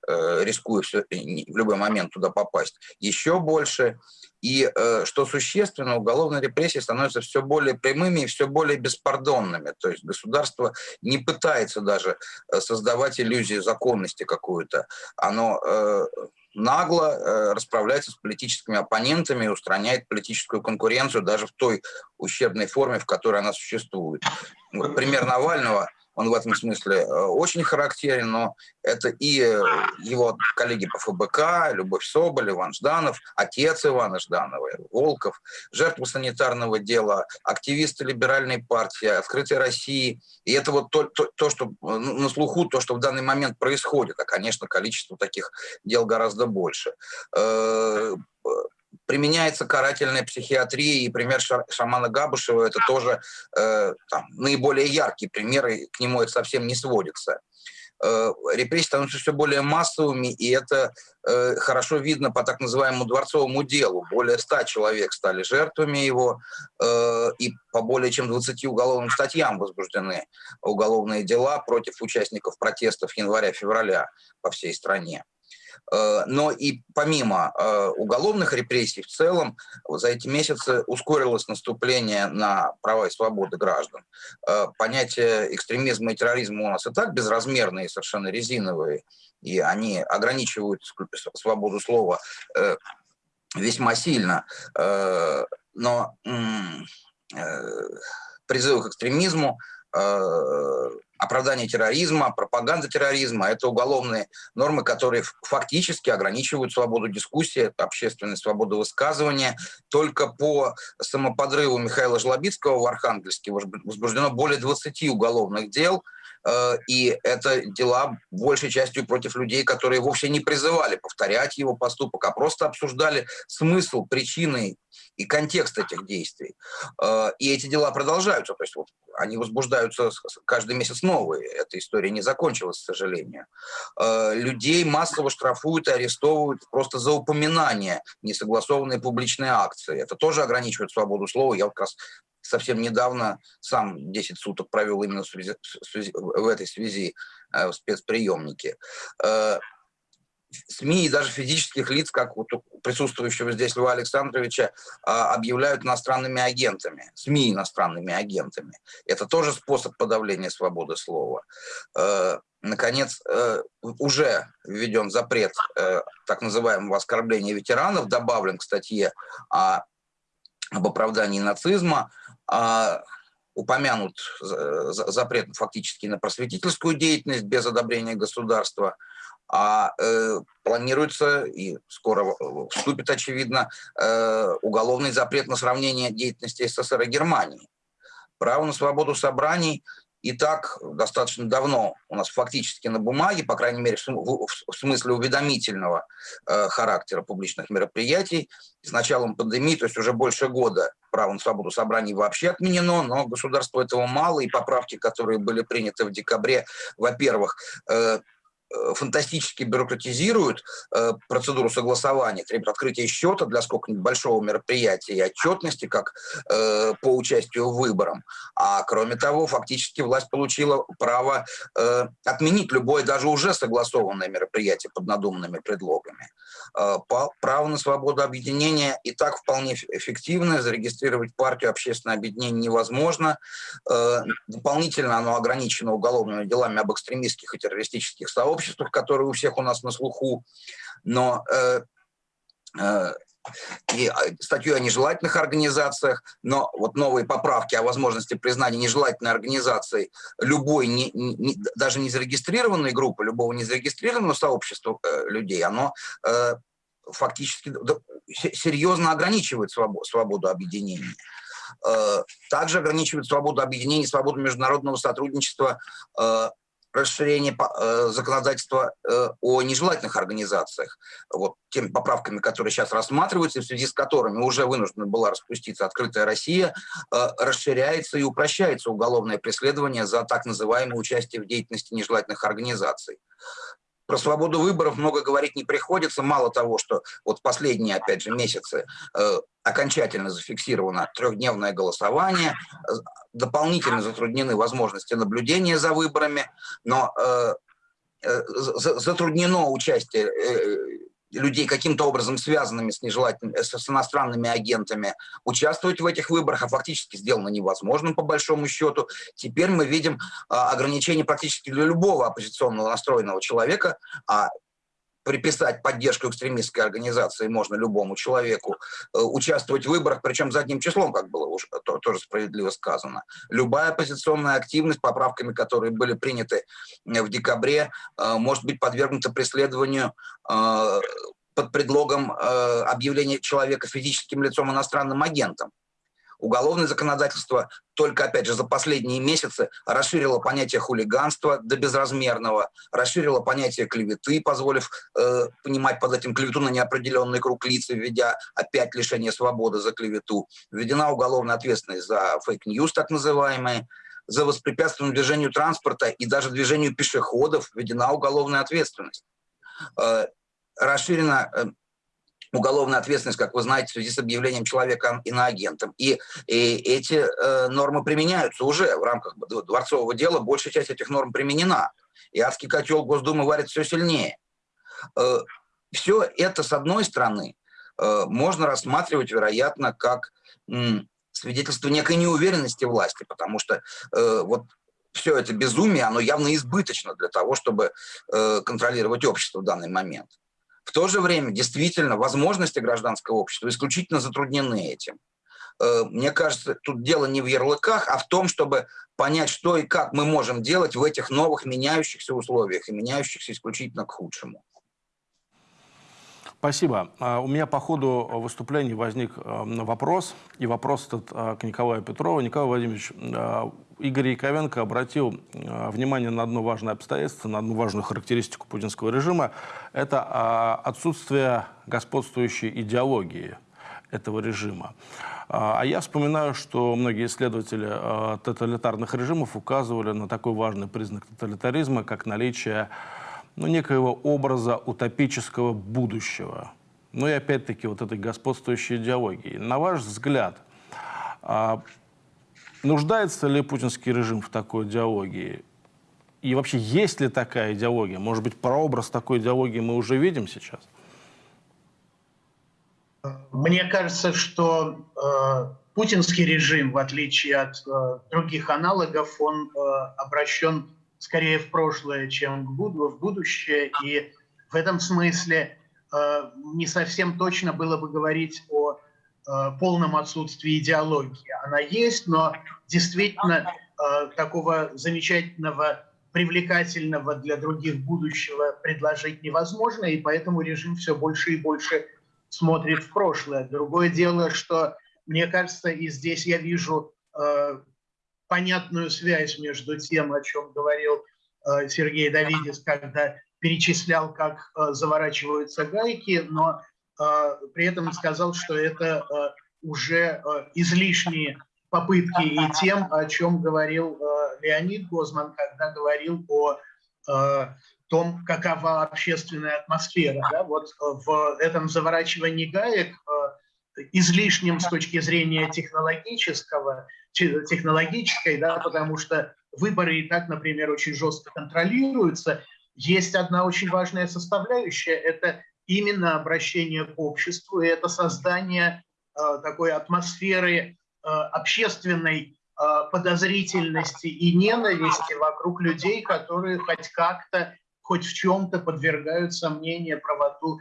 э, рискуя все, в любой момент туда попасть, еще больше. И э, что существенно, уголовные репрессии становятся все более прямыми и все более беспардонными. То есть государство не пытается даже э, создавать иллюзию законности какую-то. Оно э, нагло э, расправляется с политическими оппонентами и устраняет политическую конкуренцию даже в той ущербной форме, в которой она существует. Вот пример Навального – он в этом смысле э, очень характерен, но это и э, его коллеги по ФБК, Любовь Соболь, Иван Жданов, отец Ивана Жданова, Волков, жертвы санитарного дела, активисты либеральной партии, открытие России. И это вот то, то, то, что ну, на слуху, то, что в данный момент происходит. А, конечно, количество таких дел гораздо больше э, применяется карательная психиатрия, и пример шамана Габушева это тоже э, там, наиболее яркий пример, и к нему это совсем не сводится. Э, репрессии становятся все более массовыми, и это э, хорошо видно по так называемому дворцовому делу. Более ста человек стали жертвами его, э, и по более чем 20 уголовным статьям возбуждены уголовные дела против участников протестов января-февраля по всей стране. Э, но и помимо э, уголовных репрессий в целом, за эти месяцы ускорилось наступление на права и свободы граждан. Э, понятие экстремизма и терроризма у нас и так безразмерные, совершенно резиновые, и они ограничивают свободу слова весьма сильно. Но призывы к экстремизму оправдание терроризма, пропаганда терроризма. Это уголовные нормы, которые фактически ограничивают свободу дискуссии, общественную свободу высказывания. Только по самоподрыву Михаила Жлобицкого в Архангельске возбуждено более 20 уголовных дел, и это дела большей частью против людей, которые вовсе не призывали повторять его поступок, а просто обсуждали смысл, причины и контекст этих действий. Э, и эти дела продолжаются, то есть вот они возбуждаются каждый месяц новые. Эта история не закончилась, к сожалению. Э, людей массово штрафуют и арестовывают просто за упоминание несогласованной публичной акции. Это тоже ограничивает свободу слова. Я вот как раз совсем недавно сам 10 суток провел именно в, этой связи э, в спецприемнике. Э, СМИ и даже физических лиц, как вот присутствующего здесь Льва Александровича, а, объявляют иностранными агентами, СМИ иностранными агентами. Это тоже способ подавления свободы слова. Э, наконец, э, уже введен запрет э, так называемого оскорбления ветеранов, добавлен к статье об оправдании нацизма, упомянут запрет фактически на просветительскую деятельность без одобрения государства – а э, планируется и скоро вступит, очевидно, э, уголовный запрет на сравнение деятельности СССР и Германии. Право на свободу собраний и так достаточно давно у нас фактически на бумаге, по крайней мере, в, смысле уведомительного э, характера публичных мероприятий. С началом пандемии, то есть уже больше года, право на свободу собраний вообще отменено, но государству этого мало, и поправки, которые были приняты в декабре, во-первых, э, фантастически бюрократизируют э, процедуру согласования, требуют открытия счета для сколько-нибудь большого мероприятия и отчетности, как э, по участию в выборах. А кроме того, фактически власть получила право э, отменить любое, даже уже согласованное мероприятие под надуманными предлогами. Э, право на свободу объединения и так вполне эффективно. Зарегистрировать партию общественное объединение невозможно. Э, дополнительно оно ограничено уголовными делами об экстремистских и террористических сообществах которые у всех у нас на слуху, но э, и а, статью о нежелательных организациях, но вот новые поправки о возможности признания нежелательной организацией любой, не, не, даже не зарегистрированной группы, любого незарегистрированного сообщества э, людей, оно э, фактически серьезно ограничивает свободу, свободу объединения. Э, также ограничивает свободу объединения, свободу международного сотрудничества э, расширение э, законодательства э, о нежелательных организациях, вот теми поправками, которые сейчас рассматриваются, в связи с которыми уже вынуждена была распуститься «Открытая Россия», э, расширяется и упрощается уголовное преследование за так называемое участие в деятельности нежелательных организаций. Про свободу выборов много говорить не приходится. Мало того, что вот последние, опять же, месяцы э, окончательно зафиксировано трехдневное голосование, э, дополнительно затруднены возможности наблюдения за выборами, но э, э, затруднено участие э, людей каким-то образом связанными с нежелательными, с, с иностранными агентами, участвовать в этих выборах, а фактически сделано невозможным по большому счету. Теперь мы видим а, ограничения практически для любого оппозиционного настроенного человека, а приписать поддержку экстремистской организации можно любому человеку, э, участвовать в выборах, причем задним числом, как было уже то, тоже справедливо сказано. Любая оппозиционная активность, поправками, которые были приняты э, в декабре, э, может быть подвергнута преследованию под предлогом объявления человека физическим лицом иностранным агентом. Уголовное законодательство только, опять же, за последние месяцы расширило понятие хулиганства до безразмерного, расширило понятие клеветы, позволив э, понимать под этим клевету на неопределенный круг лиц, введя опять лишение свободы за клевету. Введена уголовная ответственность за fake news, так называемые, за воспрепятствование движению транспорта и даже движению пешеходов введена уголовная ответственность. Э, расширена э, уголовная ответственность, как вы знаете, в связи с объявлением человека иноагентом. И, и эти э, нормы применяются уже в рамках дворцового дела. Большая часть этих норм применена. И адский котел Госдумы варит все сильнее. Э, все это, с одной стороны, э, можно рассматривать, вероятно, как м, свидетельство некой неуверенности власти, потому что э, вот все это безумие, оно явно избыточно для того, чтобы э, контролировать общество в данный момент. В то же время, действительно, возможности гражданского общества исключительно затруднены этим. Э, мне кажется, тут дело не в ярлыках, а в том, чтобы понять, что и как мы можем делать в этих новых меняющихся условиях и меняющихся исключительно к худшему. Спасибо. А, у меня по ходу выступления возник э, вопрос, и вопрос этот э, к Николаю Петрову. Николай Владимирович, Игорь Яковенко обратил внимание на одно важное обстоятельство, на одну важную характеристику путинского режима. Это отсутствие господствующей идеологии. этого режима. А я вспоминаю, что многие исследователи тоталитарных режимов указывали на такой важный признак тоталитаризма, как наличие ну, некоего образа утопического будущего. Ну и опять-таки вот этой господствующей идеологии. На ваш взгляд, а, нуждается ли путинский режим в такой идеологии? И вообще, есть ли такая идеология? Может быть, прообраз такой идеологии мы уже видим сейчас? Мне кажется, что э, путинский режим, в отличие от э, других аналогов, он э, обращен скорее в прошлое, чем в будущее. И в этом смысле э, не совсем точно было бы говорить о полном отсутствии идеологии. Она есть, но действительно э, такого замечательного, привлекательного для других будущего предложить невозможно, и поэтому режим все больше и больше смотрит в прошлое. Другое дело, что, мне кажется, и здесь я вижу понятную связь между тем, о чем говорил э, Сергей Давидис, когда перечислял, как э, заворачиваются гайки, но э, при этом сказал, что это уже излишние попытки и тем, о чем говорил Леонид Гозман, когда говорил о том, какова общественная атмосфера. Да? Вот в этом заворачивании гаек излишним с точки зрения технологического, технологической, да, потому что выборы и так, например, очень жестко контролируются. Есть одна очень важная составляющая – это именно обращение к обществу, и это создание э, такой атмосферы э, общественной э, подозрительности и ненависти вокруг людей, которые хоть как-то, хоть в чем-то подвергают сомнению правоту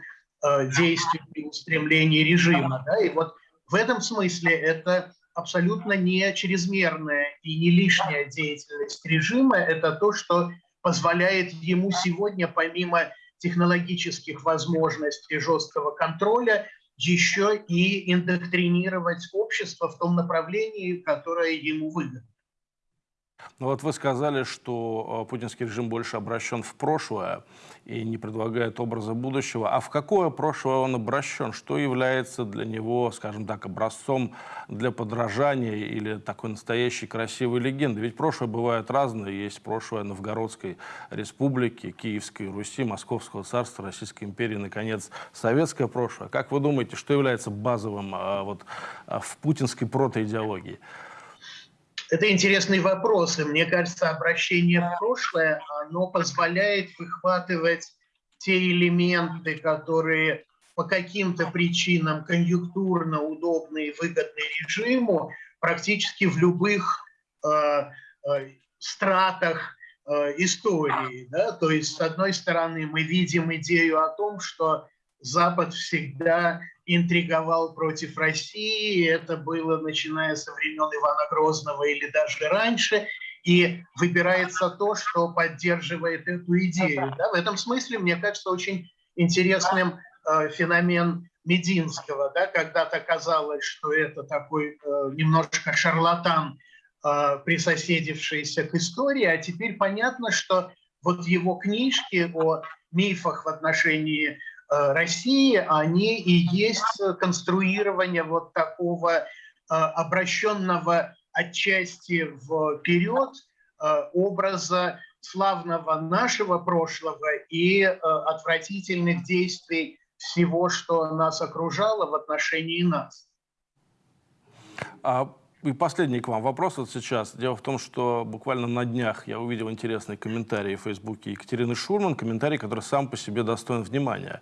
действий и устремлений режима. Да? И вот в этом смысле это абсолютно не чрезмерная и не лишняя деятельность режима. Это то, что позволяет ему сегодня, помимо технологических возможностей жесткого контроля, еще и индоктринировать общество в том направлении, которое ему выгодно. Ну вот вы сказали, что э, путинский режим больше обращен в прошлое и не предлагает образа будущего. А в какое прошлое он обращен? Что является для него, скажем так, образцом для подражания или такой настоящей красивой легенды? Ведь прошлое бывает разное. Есть прошлое Новгородской республики, Киевской Руси, Московского царства, Российской империи, наконец, советское прошлое. Как вы думаете, что является базовым а, вот, а, в путинской протоидеологии? Это интересный вопрос, и мне кажется, обращение в прошлое, оно позволяет выхватывать те элементы, которые по каким-то причинам конъюнктурно удобны и выгодны режиму, практически в любых э, э, стратах э, истории. Да? То есть, с одной стороны, мы видим идею о том, что Запад всегда интриговал против России. Это было начиная со времен Ивана Грозного или даже раньше. И выбирается то, что поддерживает эту идею. Да? В этом смысле, мне кажется, очень интересным э, феномен Мединского. Да? Когда-то казалось, что это такой э, немножко шарлатан, э, присоседившийся к истории, а теперь понятно, что вот его книжки о мифах в отношении России, они и есть конструирование вот такого э, обращенного отчасти вперед э, образа славного нашего прошлого и отвратительных действий всего, что нас окружало в отношении нас. А и последний к вам вопрос вот сейчас. Дело в том, что буквально на днях я увидел интересный комментарий в Фейсбуке Екатерины Шурман, комментарий, который сам по себе достоин внимания.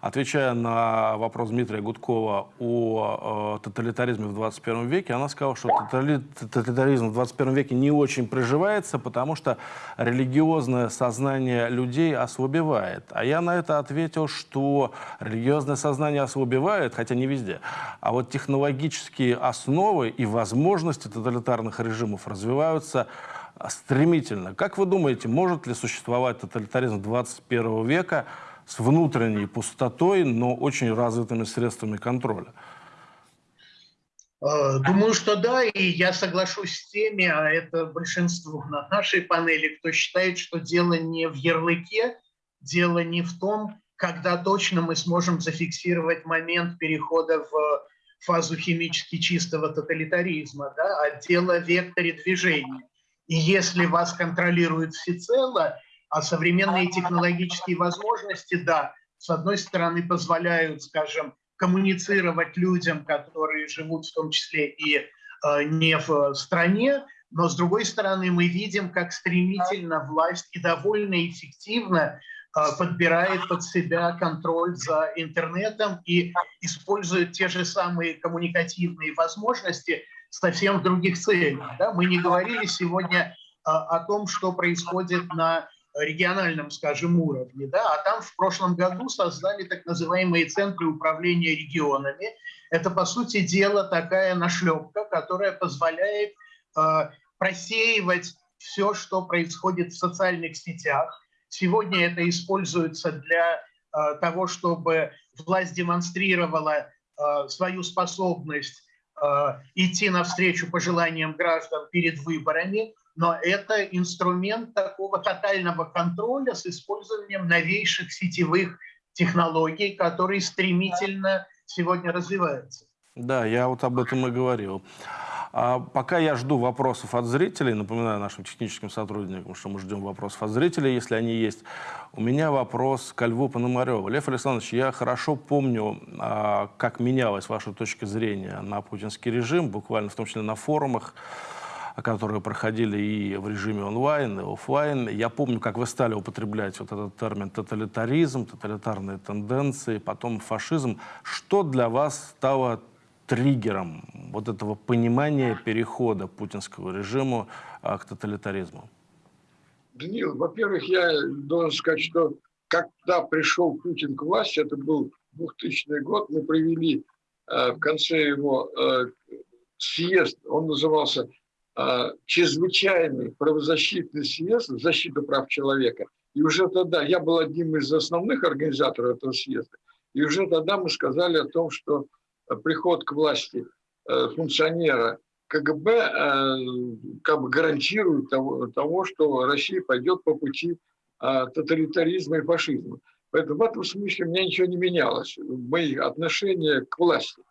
Отвечая на вопрос Дмитрия Гудкова о э, тоталитаризме в 21 веке, она сказала, что тоталитаризм в 21 веке не очень приживается, потому что религиозное сознание людей ослабевает. А я на это ответил, что религиозное сознание ослабевает, хотя не везде, а вот технологические основы и возможности возможности тоталитарных режимов развиваются стремительно. Как вы думаете, может ли существовать тоталитаризм 21 века с внутренней пустотой, но очень развитыми средствами контроля? Э, думаю, что да, и я соглашусь с теми, а это большинство на нашей панели, кто считает, что дело не в ярлыке, дело не в том, когда точно мы сможем зафиксировать момент перехода в фазу химически чистого тоталитаризма, да, а дело векторе движения. И если вас контролируют всецело, а современные технологические возможности, да, с одной стороны, позволяют, скажем, коммуницировать людям, которые живут в том числе и э, не в стране, но с другой стороны мы видим, как стремительно власть и довольно эффективно э, подбирает под себя контроль за интернетом и использует те же самые коммуникативные возможности совсем в других целях. Да? Мы не говорили сегодня э, о том, что происходит на региональном, скажем, уровне, да, а там в прошлом году создали так называемые центры управления регионами. Это, по сути дела, такая нашлепка, которая позволяет э, просеивать все, что происходит в социальных сетях. Сегодня это используется для э, того, чтобы власть демонстрировала э, свою способность э, идти навстречу пожеланиям граждан перед выборами но это инструмент такого тотального контроля с использованием новейших сетевых технологий, которые стремительно сегодня развиваются. Да, я вот об этом и говорил. А пока я жду вопросов от зрителей, напоминаю нашим техническим сотрудникам, что мы ждем вопросов от зрителей, если они есть. У меня вопрос к Льву Пономареву. Лев Александрович, я хорошо помню, а, как менялась ваша точка зрения на путинский режим, буквально в том числе на форумах которые проходили и в режиме онлайн, и офлайн. Я помню, как вы стали употреблять вот этот термин тоталитаризм, тоталитарные тенденции, потом фашизм. Что для вас стало триггером вот этого понимания перехода путинского режима а, к тоталитаризму? Данил, во-первых, я должен сказать, что когда пришел Путин к власти, это был 2000 год, мы провели э, в конце его э, съезд, он назывался а, чрезвычайный правозащитный съезд в защиту прав человека. И уже тогда, я был одним из основных организаторов этого съезда, и уже тогда мы сказали о том, что приход к власти э, функционера КГБ э, как бы гарантирует того, того, что Россия пойдет по пути тоталитаризма и фашизма. Поэтому в этом смысле у меня ничего не менялось, мои отношения к власти.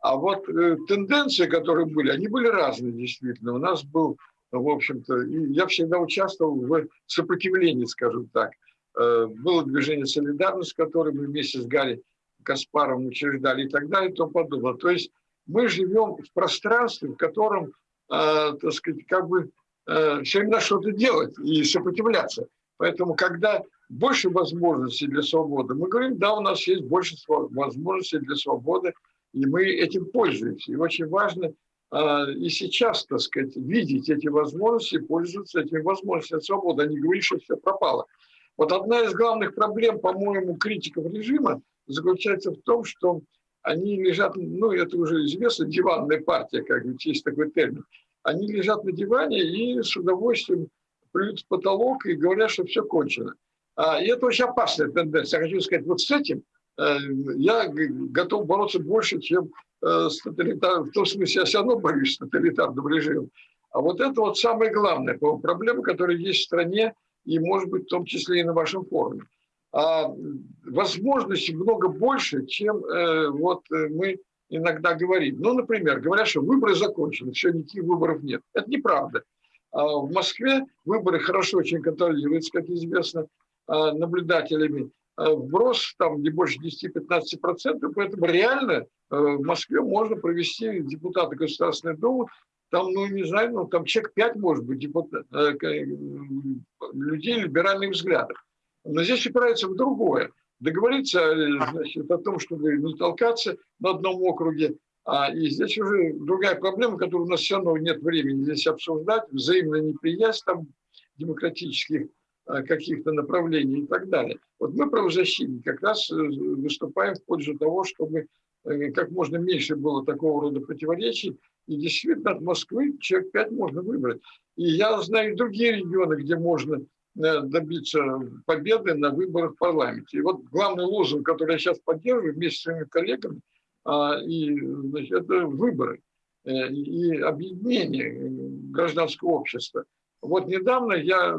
А вот э, тенденции, которые были, они были разные действительно. У нас был, в общем-то, я всегда участвовал в сопротивлении, скажем так. Э, было движение «Солидарность», которое мы вместе с Гарри Каспаром учреждали и так далее и тому подобное. То есть мы живем в пространстве, в котором, э, так сказать, как бы э, все время что-то делать и сопротивляться. Поэтому, когда больше возможностей для свободы, мы говорим, да, у нас есть больше возможностей для свободы, и мы этим пользуемся. И очень важно а, и сейчас, так сказать, видеть эти возможности, пользоваться этими возможностями свободы, а не говорить, что все пропало. Вот одна из главных проблем, по-моему, критиков режима заключается в том, что они лежат, ну, это уже известно, диванная партия, как бы есть такой термин. Они лежат на диване и с удовольствием плюют в потолок и говорят, что все кончено. А, и это очень опасная тенденция. Я хочу сказать, вот с этим – Э, я готов бороться больше, чем э, с тоталитарным. В том смысле, я все равно борюсь с тоталитарным режимом. А вот это вот самая главная проблема, которая есть в стране, и, может быть, в том числе и на вашем форуме. А возможностей много больше, чем э, вот мы иногда говорим. Ну, например, говорят, что выборы закончены, все, никаких выборов нет. Это неправда. А в Москве выборы хорошо очень контролируются, как известно, наблюдателями. Э, вброс там не больше 10-15%, поэтому реально э, в Москве можно провести депутата Государственной Думы, там, ну, не знаю, ну, там человек 5, может быть, депутат, э, людей либеральных взглядов. Но здесь упирается в другое. Договориться значит, о том, чтобы не толкаться на одном округе, а, и здесь уже другая проблема, которую у нас все равно нет времени здесь обсуждать, взаимная неприязнь там демократических Э, каких-то направлений и так далее. Вот мы, правозащитники, как раз э, выступаем в пользу того, чтобы э, как можно меньше было такого рода противоречий. И действительно от Москвы человек пять можно выбрать. И я знаю другие регионы, где можно добиться победы на выборах в парламенте. И вот главный лозунг, который я сейчас поддерживаю вместе с своими коллегами, а, и, значит, это выборы и объединение гражданского общества. Вот недавно я,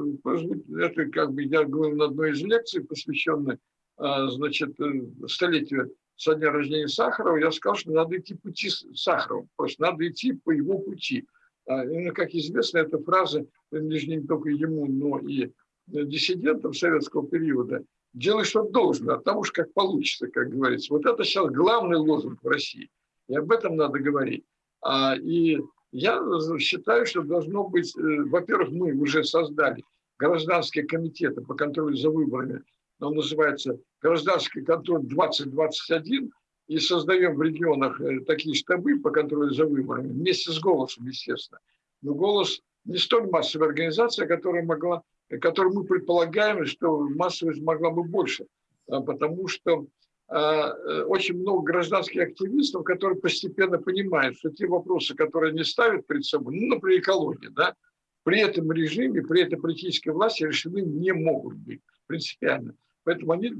это как бы я говорил на одной из лекций, посвященной значит, э, столетию со дня рождения Сахарова, я сказал, что надо идти пути Сахарова, просто надо идти по его пути. А, ну, как известно, эта фраза принадлежит не только ему, но и диссидентам советского периода. Делай, что должно, а там уж как получится, как говорится. Вот это сейчас главный лозунг в России. И об этом надо говорить. А, и я считаю, что должно быть, э, во-первых, мы уже создали гражданские комитеты по контролю за выборами. Он называется «Гражданский контроль 2021», и создаем в регионах э, такие штабы по контролю за выборами, вместе с «Голосом», естественно. Но «Голос» не столь массовая организация, которая могла, которую мы предполагаем, что массовость могла бы больше, а, потому что а, э, очень много гражданских активистов, которые постепенно понимают, что те вопросы, которые они ставят перед собой, ну, например, экология, да, при этом режиме, при этой политической власти решены не могут быть принципиально. Поэтому они,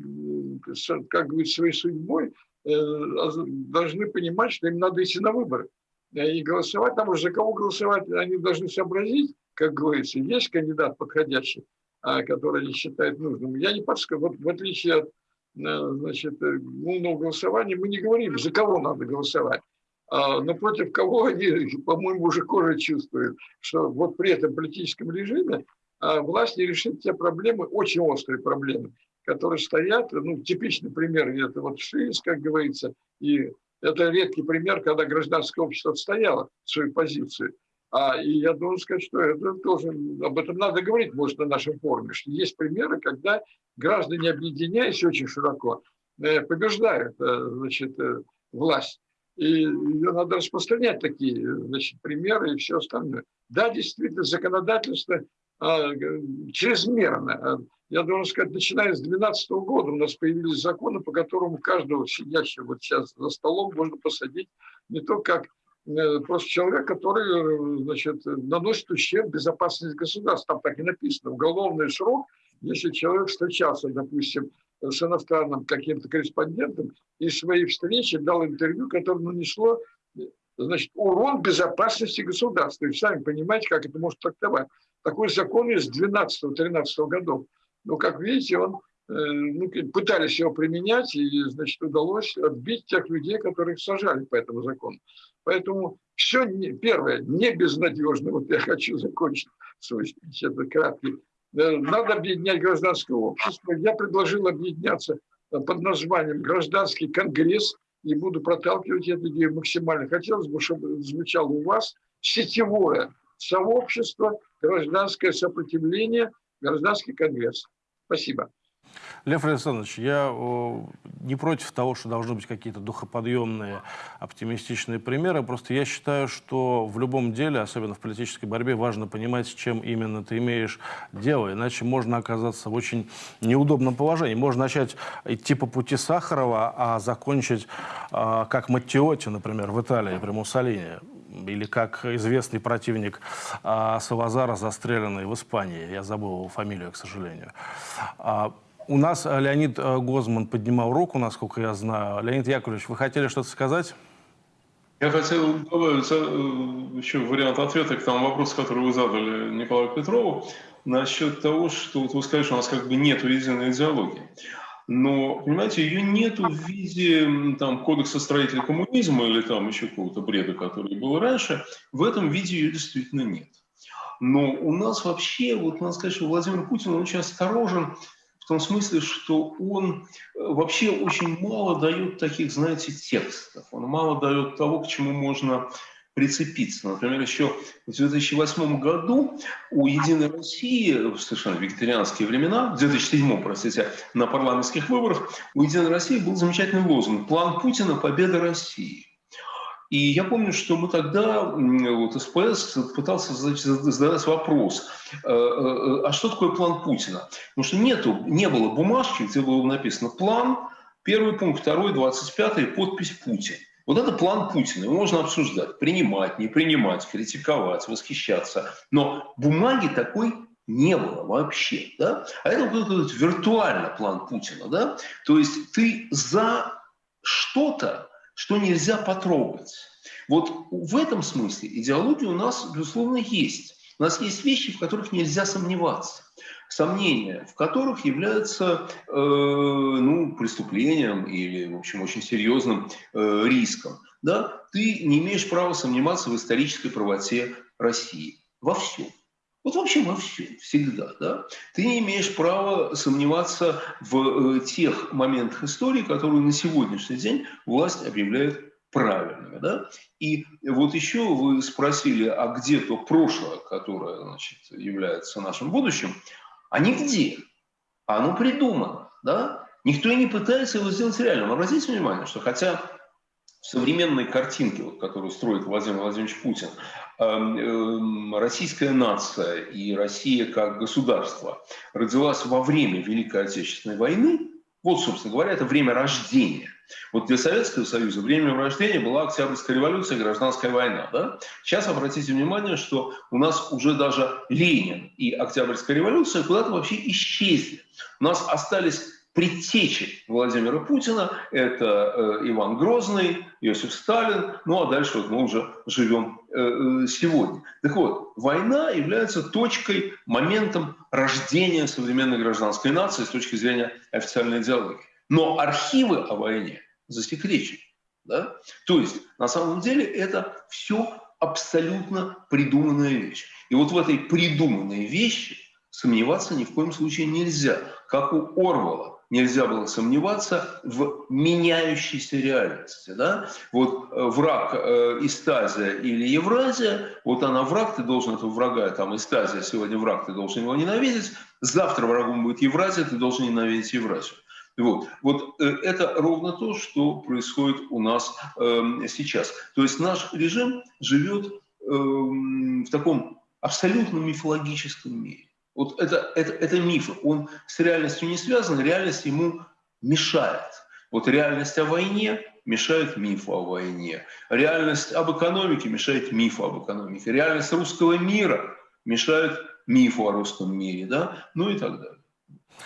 как говорится, своей судьбой э, должны понимать, что им надо идти на выборы. И голосовать, там уже за кого голосовать, они должны сообразить, как говорится, есть кандидат подходящий, а, который они считают нужным. Я не подскажу, вот в отличие от э, значит, э, умного голосования, мы не говорим, за кого надо голосовать. А, но против кого они, по-моему, уже кожа чувствуют, что вот при этом политическом режиме а, власть не решит те проблемы, очень острые проблемы, которые стоят. Ну, типичный пример – это вот Шиис, как говорится, и это редкий пример, когда гражданское общество отстояло свою позицию. А, и я должен сказать, что это тоже, об этом надо говорить, может, на нашем форуме, что есть примеры, когда граждане, объединяясь очень широко, э, побеждают э, значит, э, власть. И ее надо распространять такие значит, примеры и все остальное. Да, действительно, законодательство чрезмерно. А, я должен сказать, начиная с 2012 года у нас появились законы, по которым каждого сидящего вот сейчас за столом можно посадить не только как э, просто человек, который значит, наносит ущерб безопасности государства. Там так и написано. Уголовный срок, если человек встречался, допустим, с иностранным каким-то корреспондентом и своей встречи дал интервью, которое нанесло значит, урон безопасности государства. И сами понимаете, как это может трактовать. Такой закон с 12-13 годов. Но, как видите, он, э, ну, пытались его применять, и, значит, удалось отбить тех людей, которых сажали по этому закону. Поэтому все, не, первое, не безнадежно. Вот я хочу закончить свой спич, это краткий Э, надо объединять гражданское общество. Я предложил объединяться э, под названием «Гражданский конгресс» и буду проталкивать эту идею максимально. Хотелось бы, чтобы звучало у вас сетевое сообщество, гражданское сопротивление, гражданский конгресс. Спасибо. Лев Александрович, я не против того, что должны быть какие-то духоподъемные, оптимистичные примеры. Просто я считаю, что в любом деле, особенно в политической борьбе, важно понимать, с чем именно ты имеешь дело. Иначе можно оказаться в очень неудобном положении. Можно начать идти по пути Сахарова, а закончить а, как Маттиоти, например, в Италии при Муссолини или как известный противник а, Салазара, застреленный в Испании. Я забыл его фамилию, к сожалению. А, у нас э, Леонид э, Гозман поднимал руку, насколько я знаю. Леонид Яковлевич, вы хотели что-то сказать? Я хотел добавить э, еще вариант ответа к тому вопросу, который вы задали Николаю Петрову, насчет того, что вот вы сказали, что у нас как бы нет единой идеологии. Но, понимаете, ее нету в виде там, кодекса строителя коммунизма или там еще какого-то бреда, который был раньше. В этом виде ее действительно нет. Но у нас вообще, вот надо сказать, что Владимир Путин очень осторожен в том смысле, что он э, вообще очень мало дает таких, знаете, текстов. Он мало дает того, к чему можно прицепиться. Например, еще в 2008 году у «Единой России», в совершенно вегетарианские времена, в 2007, простите, на парламентских выборах, у «Единой России» был замечательный лозунг «План Путина – победа России». И я помню, что мы тогда, вот СПС пытался задать вопрос, э, э, а что такое план Путина? Потому что нету, не было бумажки, где было написано план, первый пункт, второй, двадцать пятый, подпись Путин. Вот это план Путина, его можно обсуждать, принимать, не принимать, критиковать, восхищаться. Но бумаги такой не было вообще. Да? А это вот виртуальный план Путина. Да? То есть ты за что-то, что нельзя потрогать. Вот в этом смысле идеология у нас, безусловно, есть. У нас есть вещи, в которых нельзя сомневаться. Сомнения, в которых являются э, ну, преступлением или, в общем, очень серьезным э, риском. Да? Ты не имеешь права сомневаться в исторической правоте России. Во всем. Вот вообще во всем, всегда. Да? Ты не имеешь права сомневаться в э, тех моментах истории, которые на сегодняшний день власть объявляет правильными. Да? И вот еще вы спросили, а где то прошлое, которое значит, является нашим будущим, а нигде. Оно придумано. Да? Никто и не пытается его сделать реальным. Обратите внимание, что хотя в современной картинке, вот, которую строит Владимир Владимирович Путин, эм, эм, российская нация и Россия как государство родилась во время Великой Отечественной войны, вот, собственно говоря, это время рождения. Вот для Советского Союза время рождения была Октябрьская революция, гражданская война. Да? Сейчас обратите внимание, что у нас уже даже Ленин и Октябрьская революция куда-то вообще исчезли. У нас остались предтечи Владимира Путина – это э, Иван Грозный, Иосиф Сталин, ну а дальше вот мы уже живем э, э, сегодня. Так вот, война является точкой, моментом рождения современной гражданской нации с точки зрения официальной идеологии. Но архивы о войне засекречены. Да? То есть, на самом деле, это все абсолютно придуманная вещь. И вот в этой придуманной вещи сомневаться ни в коем случае нельзя. Как у Орвала, нельзя было сомневаться в меняющейся реальности. Да? Вот э, враг э, Истазия или Евразия, вот она враг, ты должен этого врага, там Истазия, сегодня враг, ты должен его ненавидеть, завтра врагом будет Евразия, ты должен ненавидеть Евразию. Вот, вот э, это ровно то, что происходит у нас э, сейчас. То есть наш режим живет э, в таком абсолютно мифологическом мире. Вот это, это, это миф, он с реальностью не связан, реальность ему мешает. Вот реальность о войне мешает мифу о войне. Реальность об экономике мешает мифу об экономике. Реальность русского мира мешает мифу о русском мире, да, ну и так далее.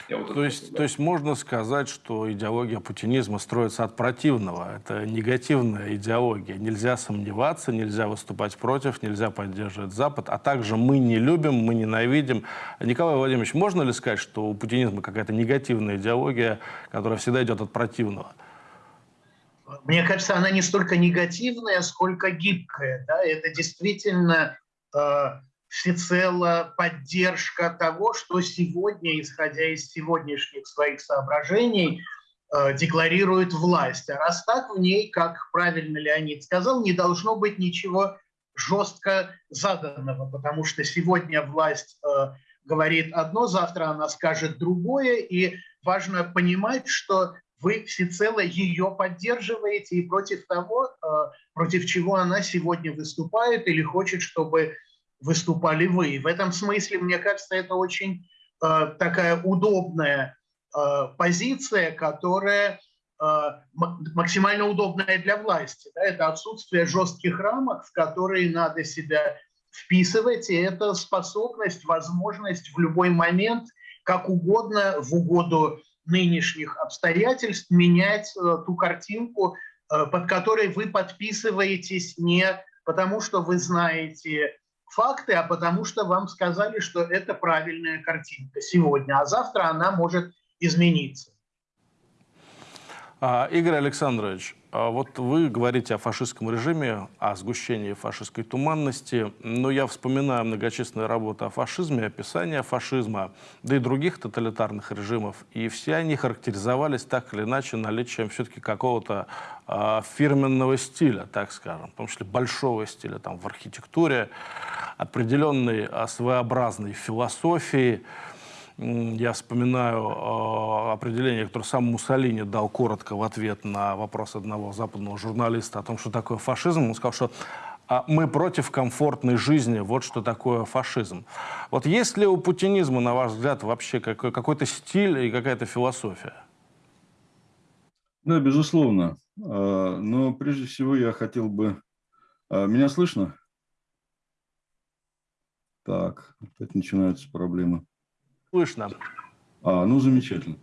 Вот то, есть, то есть можно сказать, что идеология путинизма строится от противного. Это негативная идеология. Нельзя сомневаться, нельзя выступать против, нельзя поддерживать Запад. А также мы не любим, мы ненавидим. Николай Владимирович, можно ли сказать, что у путинизма какая-то негативная идеология, которая всегда идет от противного? Мне кажется, она не столько негативная, сколько гибкая. Да? Это действительно э, всецело поддержка того, что сегодня, исходя из сегодняшних своих соображений, э, декларирует власть. А раз так, в ней, как правильно Леонид сказал, не должно быть ничего жестко заданного, потому что сегодня власть э, говорит одно, завтра она скажет другое, и важно понимать, что вы всецело ее поддерживаете и против того, э, против чего она сегодня выступает или хочет, чтобы выступали вы. В этом смысле, мне кажется, это очень э, такая удобная э, позиция, которая э, максимально удобная для власти. Да? Это отсутствие жестких рамок, в которые надо себя вписывать, и это способность, возможность в любой момент, как угодно, в угоду нынешних обстоятельств, менять э, ту картинку, э, под которой вы подписываетесь не потому, что вы знаете факты, а потому что вам сказали, что это правильная картинка сегодня, а завтра она может измениться. А, Игорь Александрович, вот вы говорите о фашистском режиме, о сгущении фашистской туманности, но я вспоминаю многочисленные работы о фашизме, описание фашизма, да и других тоталитарных режимов, и все они характеризовались так или иначе наличием все-таки какого-то э, фирменного стиля, так скажем, в том числе большого стиля там, в архитектуре, определенной э, своеобразной философии, я вспоминаю э, определение, которое сам Муссолини дал коротко в ответ на вопрос одного западного журналиста о том, что такое фашизм. Он сказал, что а мы против комфортной жизни, вот что такое фашизм. Вот есть ли у путинизма, на ваш взгляд, вообще какой-то стиль и какая-то философия? Да, безусловно. А, но прежде всего я хотел бы... А, меня слышно? Так, опять начинаются проблемы. Слышно. А, ну, замечательно.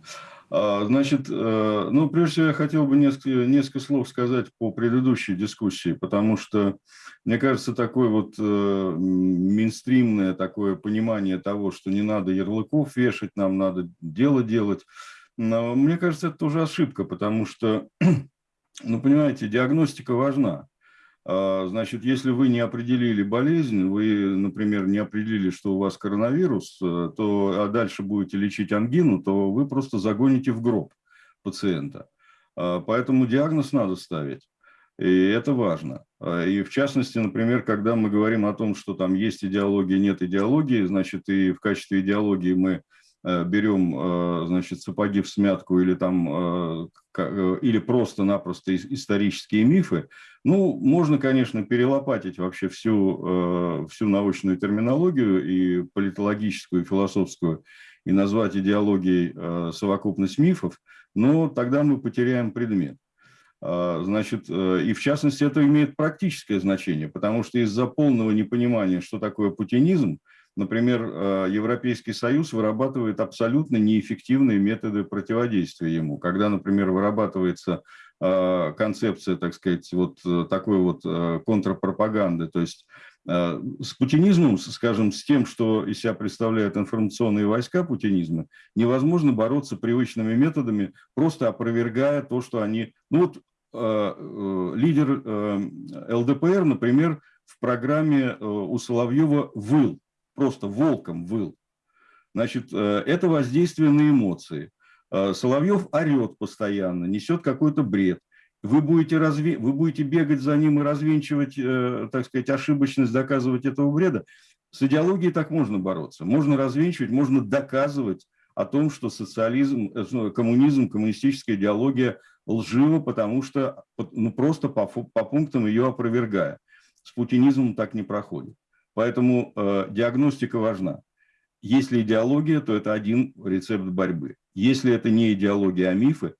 А, значит, э, ну, прежде всего, я хотел бы несколько, несколько слов сказать по предыдущей дискуссии, потому что, мне кажется, такое вот э, минстримное такое понимание того, что не надо ярлыков вешать, нам надо дело делать, но мне кажется, это тоже ошибка, потому что, ну, понимаете, диагностика важна. А, значит, если вы не определили болезнь, вы, например, не определили, что у вас коронавирус, э, то, а дальше будете лечить ангину, то вы просто загоните в гроб пациента. А, поэтому диагноз надо ставить. И это важно. А, и в частности, например, когда мы говорим о том, что там есть идеология, нет идеологии, значит, и в качестве идеологии мы берем, э, значит, сапоги в смятку или там, э, или просто-напросто исторические мифы, ну, можно, конечно, перелопатить вообще всю, всю научную терминологию и политологическую, и философскую, и назвать идеологией совокупность мифов, но тогда мы потеряем предмет. Значит, и в частности это имеет практическое значение, потому что из-за полного непонимания, что такое путинизм, Например, э, Европейский Союз вырабатывает абсолютно неэффективные методы противодействия ему. Когда, например, вырабатывается э, концепция, так сказать, вот э, такой вот контрпропаганды, то есть с путинизмом, скажем, с тем, что из себя представляют информационные войска путинизма, невозможно бороться привычными методами, просто опровергая то, что они... Ну вот лидер ЛДПР, например, в программе у Соловьева «Выл», просто волком выл. Значит, э, это воздействие на эмоции. Э, Соловьев орет постоянно, несет какой-то бред. Вы будете, разве... вы будете бегать за ним и развенчивать, э, так сказать, ошибочность, доказывать этого бреда. С идеологией так можно бороться. Можно развенчивать, можно доказывать о том, что социализм, коммунизм, коммунистическая идеология лжива, потому что ну, просто по, по пунктам ее опровергая. С путинизмом так не проходит. Поэтому э, диагностика важна. Если идеология, то это один рецепт борьбы. Если это не идеология, а мифы,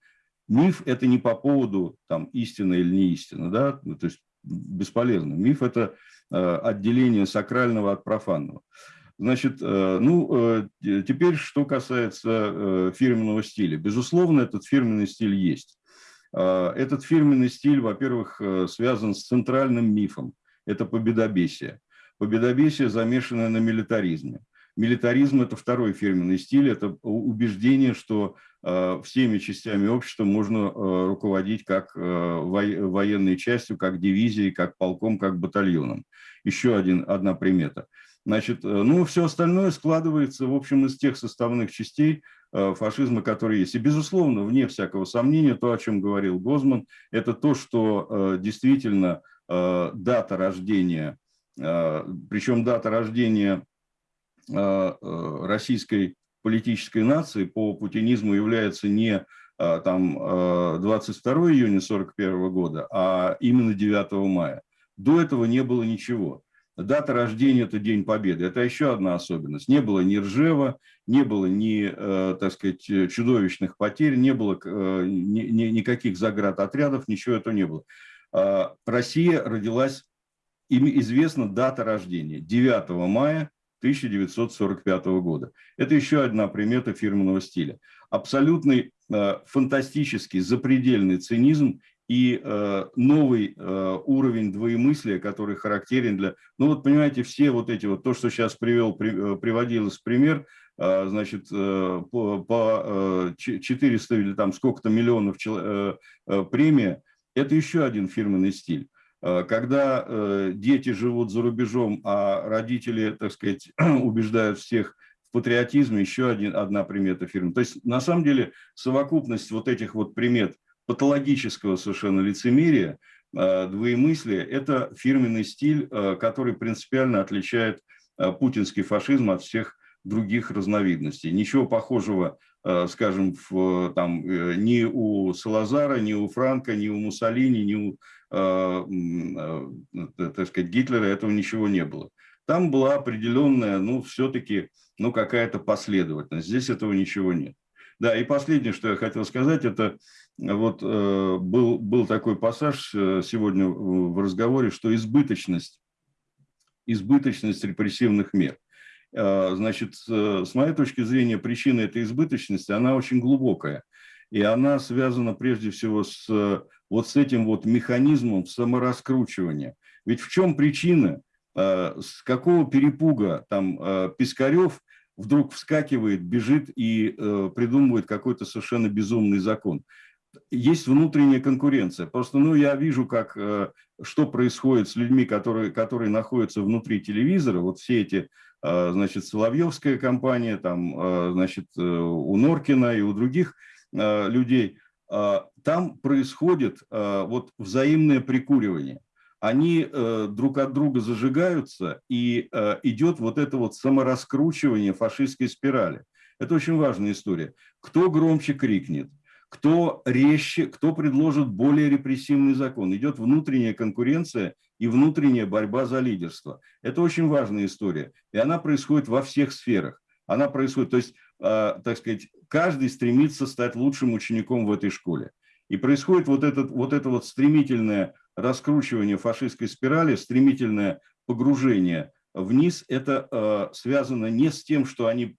миф – это не по поводу там, истины или не истины, да? Ну, то есть бесполезно. Миф – это э, отделение сакрального от профанного. Значит, э, ну, э, теперь, что касается э, фирменного стиля. Безусловно, этот фирменный стиль есть. Э, этот фирменный стиль, во-первых, э, связан с центральным мифом. Это победобесие победобесие, замешанное на милитаризме. Милитаризм – это второй фирменный стиль, это убеждение, что э, всеми частями общества можно э, руководить как э, военной частью, как дивизией, как полком, как батальоном. Еще один, одна примета. Значит, ну, все остальное складывается, в общем, из тех составных частей фашизма, которые есть. И, безусловно, вне всякого сомнения, то, о чем говорил Гозман, это то, что действительно дата рождения причем дата рождения а, а, российской политической нации по путинизму является не там 22 июня 41 года, а именно 9 мая. До этого не было ничего. Дата рождения – это День Победы. Это еще одна особенность. Не было ни Ржева, не было ни, так сказать, чудовищных потерь, не было ни, ни, никаких заградотрядов, ничего этого не было. Россия родилась им известна дата рождения – 9 мая 1945 года. Это еще одна примета фирменного стиля. Абсолютный э, фантастический, запредельный цинизм и э, новый э, уровень двоемыслия, который характерен для... Ну вот понимаете, все вот эти вот, то, что сейчас привел, при, э, приводилось пример, э, значит, э, по, по 400 или там сколько-то миллионов э, э, премия, это еще один фирменный стиль. Э, когда э, дети живут за рубежом, а родители, так сказать, убеждают всех в патриотизме, еще один, одна примета фирмы. То есть, на самом деле, совокупность вот этих вот примет патологического совершенно лицемерия, э, двоемыслия, это фирменный стиль, который принципиально отличает путинский фашизм от всех других разновидностей. Ничего похожего, скажем, в, там, ни у Салазара, ни у Франка, ни у Муссолини, ни у Э, э, так сказать, Гитлера этого ничего не было. Там была определенная, ну, все-таки, ну, какая-то последовательность. Здесь этого ничего нет. Да, и последнее, что я хотел сказать, это вот э, был, был такой пассаж сегодня в разговоре, что избыточность, избыточность репрессивных мер. Значит, с моей точки зрения, причина этой избыточности, она очень глубокая. и она связана прежде всего с вот с этим вот механизмом самораскручивания. Ведь в чем причина, с какого перепуга там Пискарев вдруг вскакивает, бежит и придумывает какой-то совершенно безумный закон есть внутренняя конкуренция. Просто, ну, я вижу, как, э, что происходит с людьми, которые, которые находятся внутри телевизора. Вот все эти, э, значит, Соловьевская компания, там, э, значит, у Норкина и у других людей. Там происходит вот взаимное прикуривание. Они друг от друга зажигаются, и идет вот это вот самораскручивание фашистской спирали. Это очень важная история. Кто громче крикнет, кто резче, кто предложит более репрессивный закон. Идет внутренняя конкуренция и внутренняя борьба за лидерство. Это очень важная история. И она происходит во всех сферах. Она происходит, то есть, э, так сказать, каждый стремится стать лучшим учеником в этой школе. И происходит вот, этот, вот это вот стремительное раскручивание фашистской спирали, стремительное погружение вниз. Это э, связано не с тем, что они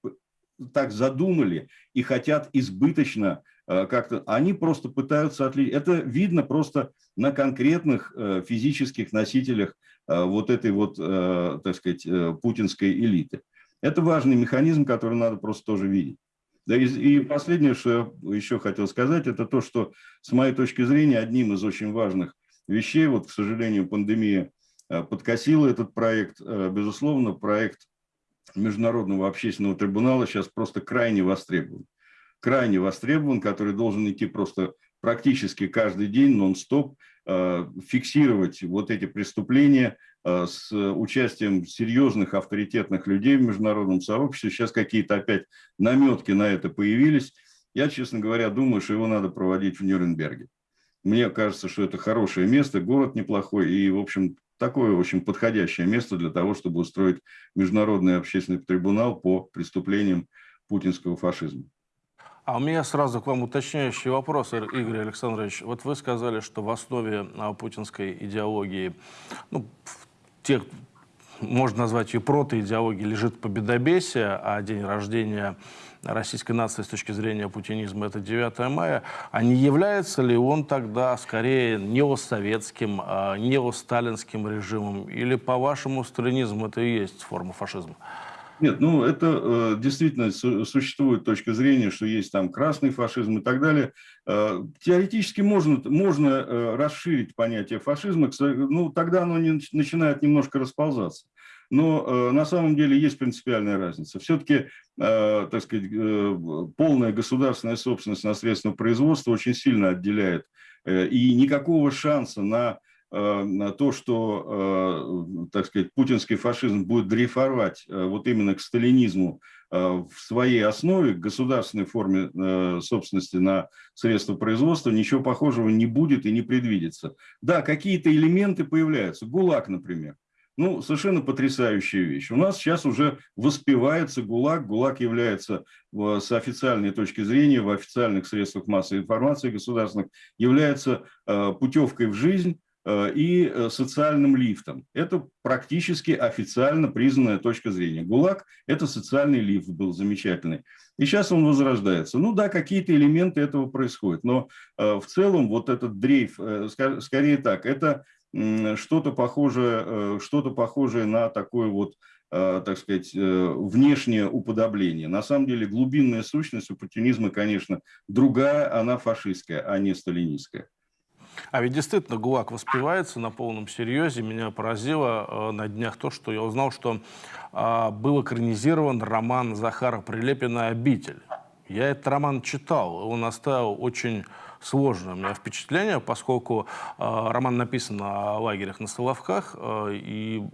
так задумали и хотят избыточно как-то, они просто пытаются отличить. Это видно просто на конкретных э, физических носителях э, вот этой вот, так сказать, путинской элиты. Это важный механизм, который надо просто тоже видеть. И, и последнее, что я еще хотел сказать, это то, что, с моей точки зрения, одним из очень важных вещей, вот, к сожалению, пандемия подкосила этот проект, безусловно, проект Международного общественного трибунала сейчас просто крайне востребован крайне востребован, который должен идти просто практически каждый день, нон-стоп, э, фиксировать вот эти преступления э, с участием серьезных авторитетных людей в международном сообществе. Сейчас какие-то опять наметки на это появились. Я, честно говоря, думаю, что его надо проводить в Нюрнберге. Мне кажется, что это хорошее место, город неплохой и, в общем, такое очень подходящее место для того, чтобы устроить международный общественный трибунал по преступлениям путинского фашизма. А у меня сразу к вам уточняющий вопрос, Игорь Александрович. Вот вы сказали, что в основе а, путинской идеологии, ну, тех, можно назвать ее протоидеологией, лежит победобесие, а день рождения российской нации с точки зрения путинизма это 9 мая, а не является ли он тогда скорее неосоветским, а, неосталинским режимом? Или по вашему сталинизму это и есть форма фашизма? Нет, ну это э, действительно су существует точка зрения, что есть там красный фашизм и так далее. Э, теоретически можно, можно э, расширить понятие фашизма, ну тогда оно не, начинает немножко расползаться. Но э, на самом деле есть принципиальная разница. Все-таки, э, так сказать, э, полная государственная собственность на средства производства очень сильно отделяет. Э, и никакого шанса на то, что, э, так сказать, путинский фашизм будет дрейфовать э, вот именно к сталинизму в своей основе, к государственной форме собственности на средства производства, ничего похожего не будет и не предвидится. Да, какие-то элементы появляются. ГУЛАГ, например. Ну, совершенно потрясающая вещь. У нас сейчас уже воспевается ГУЛАГ. ГУЛАГ является с официальной точки зрения, в официальных средствах массовой информации государственных, является путевкой в жизнь, Э, и э, социальным лифтом. Это практически официально признанная точка зрения. ГУЛАГ – это социальный лифт был замечательный. И сейчас он возрождается. Ну да, какие-то элементы этого происходят, но э, в целом вот этот дрейф, скорее так, это что-то похожее, что похожее на такое вот так сказать, внешнее уподобление. На самом деле глубинная сущность у путинизма, конечно, другая, она фашистская, а не сталинистская. А ведь действительно ГУЛАГ воспевается на полном серьезе. Меня поразило э, на днях то, что я узнал, что э, был экранизирован роман Захара Прилепина «Обитель». Я этот роман читал, он оставил очень сложное у меня впечатление, поскольку э, роман написан на лагерях на Соловках, э, и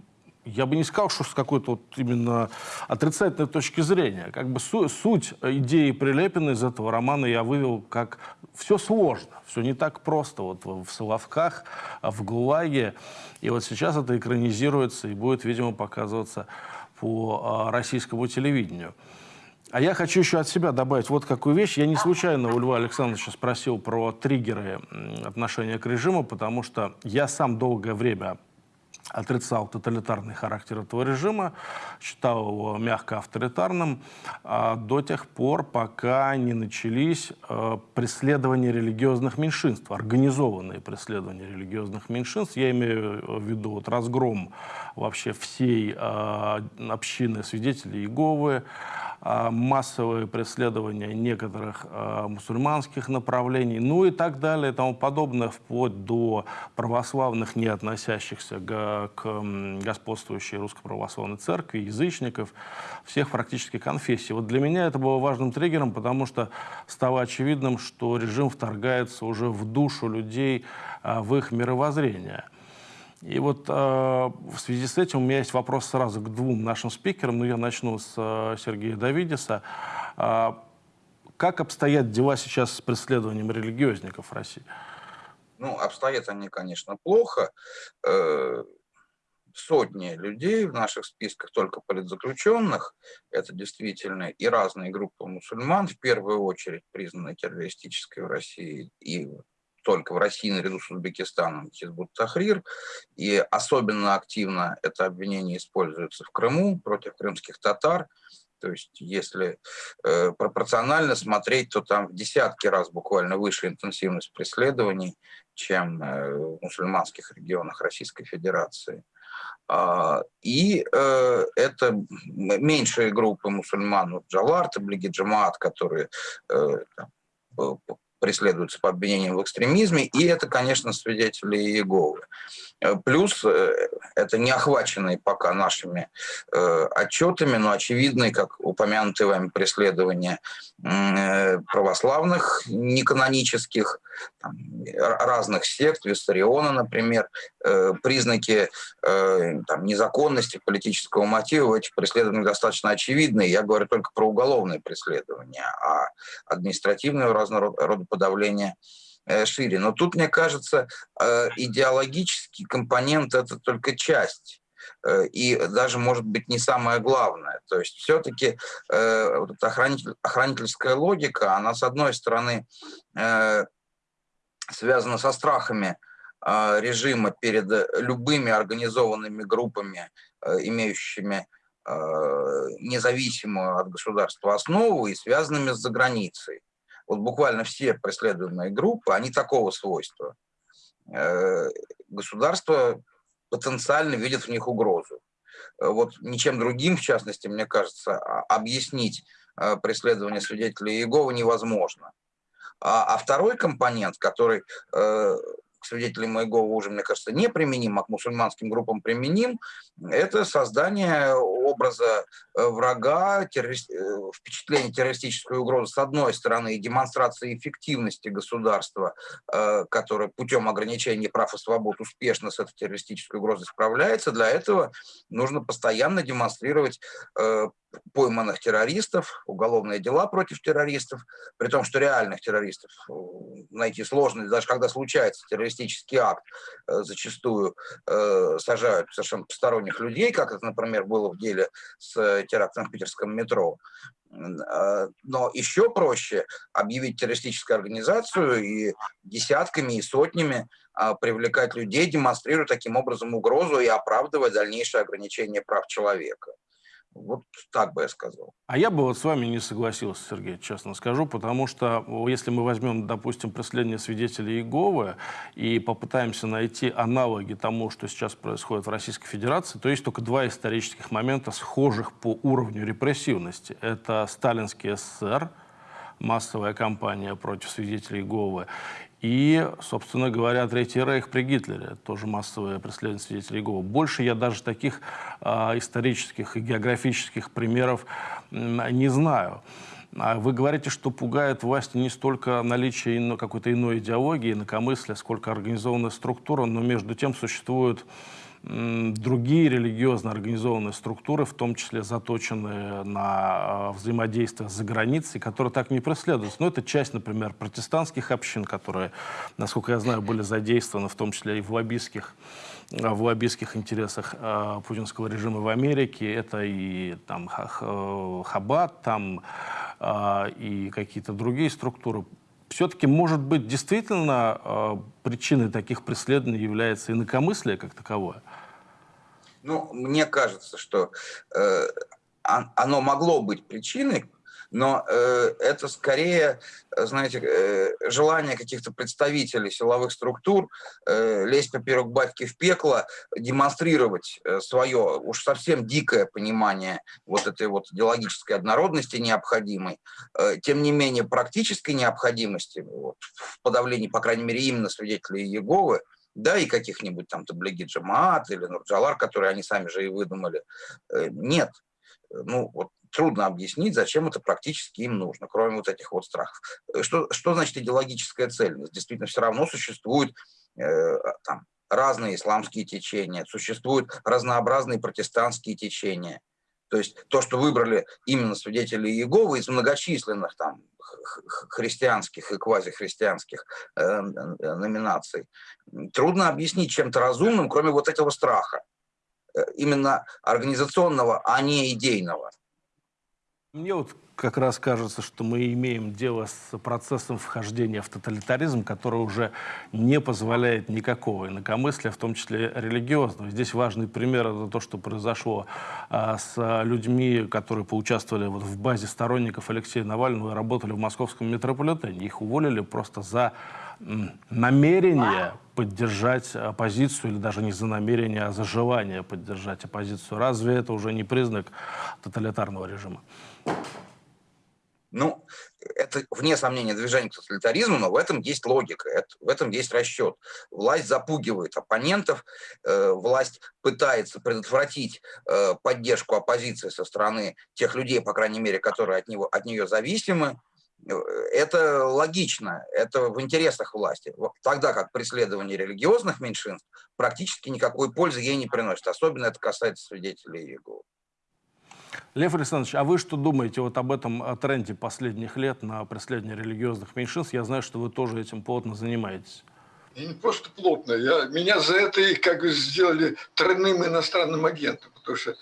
я бы не сказал, что с какой-то вот именно отрицательной точки зрения. Как бы су суть идеи Прилепина из этого романа я вывел как все сложно, все не так просто вот в, Соловках, в ГУЛАГе. И вот сейчас это экранизируется и будет, видимо, показываться по а, российскому телевидению. А я хочу еще от себя добавить вот какую вещь. Я не случайно у Льва Александровича спросил про триггеры отношения к режиму, потому что я сам долгое время отрицал тоталитарный характер этого режима, считал его мягко авторитарным а, до тех пор, пока не начались а, преследования религиозных меньшинств, организованные преследования религиозных меньшинств. Я имею в виду вот, разгром вообще всей а, общины свидетелей Иеговы, массовые преследования некоторых а, мусульманских направлений, ну и так далее и тому подобное, вплоть до православных, не относящихся к, к господствующей русской православной церкви, язычников, всех практически конфессий. Вот для меня это было важным триггером, потому что стало очевидным, что режим вторгается уже в душу людей, а, в их мировоззрение. И вот э, в связи с этим у меня есть вопрос сразу к двум нашим спикерам. Ну, я начну с э, Сергея Давидиса. Э, как обстоят дела сейчас с преследованием религиозников в России? Ну, обстоят они, конечно, плохо. Э, сотни людей в наших списках только политзаключенных. Это действительно и разные группы мусульман, в первую очередь признаны террористической в России и только в России наряду с Узбекистаном Хизбут Тахрир. И особенно активно это обвинение используется в Крыму против крымских татар. То есть если э, пропорционально смотреть, то там в десятки раз буквально выше интенсивность преследований, чем э, в мусульманских регионах Российской Федерации. Uh, и uh, это меньшие группы мусульман, вот Джалар, Таблиги Джамаат, которые uh, преследуются по обвинениям в экстремизме, и это, конечно, свидетели Иеговы. Э, плюс э, это не охваченные пока нашими э, отчетами, но очевидные, как упомянутые вами преследования э, православных, неканонических, там, разных сект, Виссариона, например, э, признаки э, там, незаконности политического мотива в этих преследованиях достаточно очевидны. Я говорю только про уголовные преследования, а административные разного рода подавления Э, шире. Но тут, мне кажется, э, идеологический компонент – это только часть э, и даже, может быть, не самое главное. То есть все-таки э, вот охранитель, охранительская логика, она, с одной стороны, э, связана со страхами э, режима перед любыми организованными группами, э, имеющими э, независимую от государства основу и связанными с заграницей вот буквально все преследуемые группы, они такого свойства. Э, государство потенциально видит в них угрозу. Э, вот ничем другим, в частности, мне кажется, а, объяснить э, преследование свидетелей Иеговы невозможно. А, а второй компонент, который свидетелей моего уже, мне кажется, не применим, а к мусульманским группам применим, это создание образа э, врага, террорист, э, впечатление террористической угрозы с одной стороны и демонстрация эффективности государства, э, которое путем ограничения прав и свобод успешно с этой террористической угрозой справляется. Для этого нужно постоянно демонстрировать пойманных террористов, уголовные дела против террористов, при том, что реальных террористов э, найти сложно, даже когда случается террористический акт, э, зачастую э, сажают совершенно посторонних людей, как это, например, было в деле с терактом в питерском метро. Но еще проще объявить террористическую организацию и десятками и сотнями а, привлекать людей, демонстрируя таким образом угрозу и оправдывая дальнейшее ограничение прав человека. Вот так бы я сказал. А я бы вот с вами не согласился, Сергей, честно скажу, потому что если мы возьмем, допустим, преследование свидетелей Иеговы и попытаемся найти аналоги тому, что сейчас происходит в Российской Федерации, то есть только два исторических момента, схожих по уровню репрессивности. Это сталинский СССР, массовая кампания против свидетелей Иеговы, и, собственно говоря, Третий Рейх при Гитлере, тоже массовое преследование свидетелей Иеговы. Больше я даже таких э, исторических и географических примеров э, не знаю. А вы говорите, что пугает власти не столько наличие какой-то иной идеологии, инакомыслия, сколько организованная структура, но между тем существуют другие религиозно организованные структуры, в том числе заточенные на а, взаимодействие за границей, которые так не преследуются. Но это часть, например, протестантских общин, которые, насколько я знаю, были задействованы в том числе и в лоббистских а, в лоббистских интересах э, путинского режима в Америке. Это и там Хаббат, там э, и какие-то другие структуры все-таки, может быть, действительно э, причиной таких преследований является инакомыслие как таковое? Ну, мне кажется, что э, оно могло быть причиной, но э, это скорее, знаете, э, желание каких-то представителей силовых структур э, лезть поперек батьки в пекло, демонстрировать э, свое уж совсем дикое понимание вот этой вот идеологической однородности необходимой, э, тем не менее практической необходимости вот, в подавлении, по крайней мере, именно свидетелей Иеговы, да, и каких-нибудь там Таблиги Джамаат или Нурджалар, которые они сами же и выдумали. Э, нет. Ну, вот трудно объяснить, зачем это практически им нужно, кроме вот этих вот страхов. Э, что, что значит идеологическая цель? Действительно, все равно существуют э, там, разные исламские течения, существуют разнообразные протестантские течения. То есть то, что выбрали именно свидетели Иеговы из многочисленных там христианских и квазихристианских э, э, номинаций, трудно объяснить чем-то разумным, кроме вот этого страха, э, именно организационного, а не идейного. Мне вот как раз кажется, что мы имеем дело с процессом вхождения в тоталитаризм, который уже не позволяет никакого инакомыслия, в том числе религиозного. Здесь важный пример – это то, что произошло а, с людьми, которые поучаствовали вот в базе сторонников Алексея Навального и работали в московском метрополитене. Их уволили просто за намерение поддержать оппозицию, или даже не за намерение, а за желание поддержать оппозицию. Разве это уже не признак тоталитарного режима? Ну, это, вне сомнения, движение к тоталитаризму, но в этом есть логика, это, в этом есть расчет. Власть запугивает оппонентов, э, власть пытается предотвратить э, поддержку оппозиции со стороны тех людей, по крайней мере, которые от, него, от нее зависимы. Э, это логично, это в интересах власти. Тогда как преследование религиозных меньшинств практически никакой пользы ей не приносит. Особенно это касается свидетелей Иеговы. Лев Александрович, а вы что думаете вот об этом тренде последних лет на преследование религиозных меньшинств? Я знаю, что вы тоже этим плотно занимаетесь. И не просто плотно. Я, меня за это и как бы сделали тройным иностранным агентом, потому что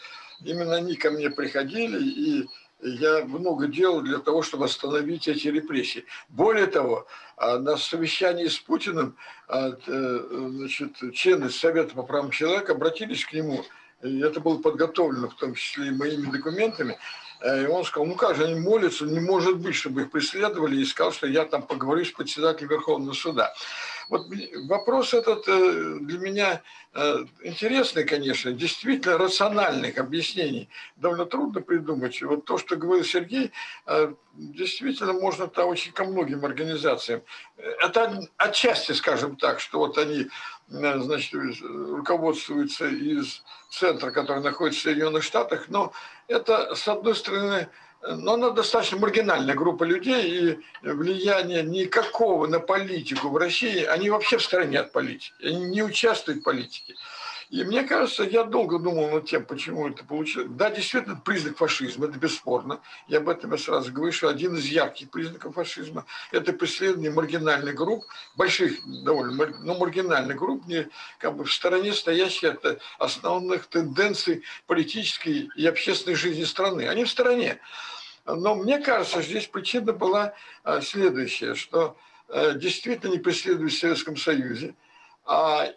именно они ко мне приходили, и я много делал для того, чтобы остановить эти репрессии. Более того, а, на совещании с Путиным а, э, значит, члены Совета по правам человека обратились к нему – и это было подготовлено, в том числе и моими документами. Э, и он сказал, ну как же они молятся, не может быть, чтобы их преследовали, и сказал, что я там поговорю с председателем Верховного суда. Вот вопрос этот э, для меня э, интересный, конечно, действительно рациональных объяснений довольно трудно придумать. Вот то, что говорил Сергей, действительно можно -то очень ко многим организациям. Это отчасти, скажем так, что вот они значит, руководствуются из центра, который находится в Соединенных Штатах, но это, с одной стороны, но она достаточно маргинальная группа людей, и влияние никакого на политику в России, они вообще в стороне от политики, они не участвуют в политике. И мне кажется, я долго думал над тем, почему это получилось. Да, действительно, признак фашизма, это бесспорно. Я об этом я сразу говорю, что один из ярких признаков фашизма – это преследование маргинальных групп, больших довольно, но маргинальных групп, не, как бы в стороне стоящие от основных тенденций политической и общественной жизни страны. Они в стороне. Но мне кажется, здесь причина была а, следующая, что э, действительно не преследуют в Советском Союзе,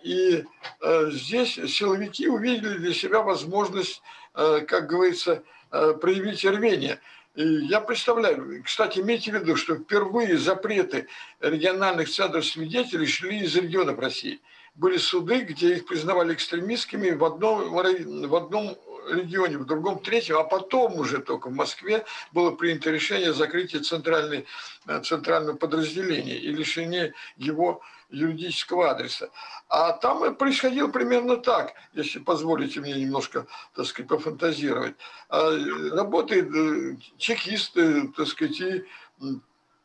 и э, здесь силовики увидели для себя возможность, э, как говорится, э, проявить рвение. И я представляю, кстати, имейте в виду, что впервые запреты региональных центров свидетелей шли из регионов России. Были суды, где их признавали экстремистскими в одном, в одном регионе, в другом третьем, а потом уже только в Москве было принято решение о закрытии центральной, центрального подразделения и лишения его юридического адреса. А там происходило примерно так, если позволите мне немножко, так сказать, пофантазировать. А, работает э, чекист, так сказать, и,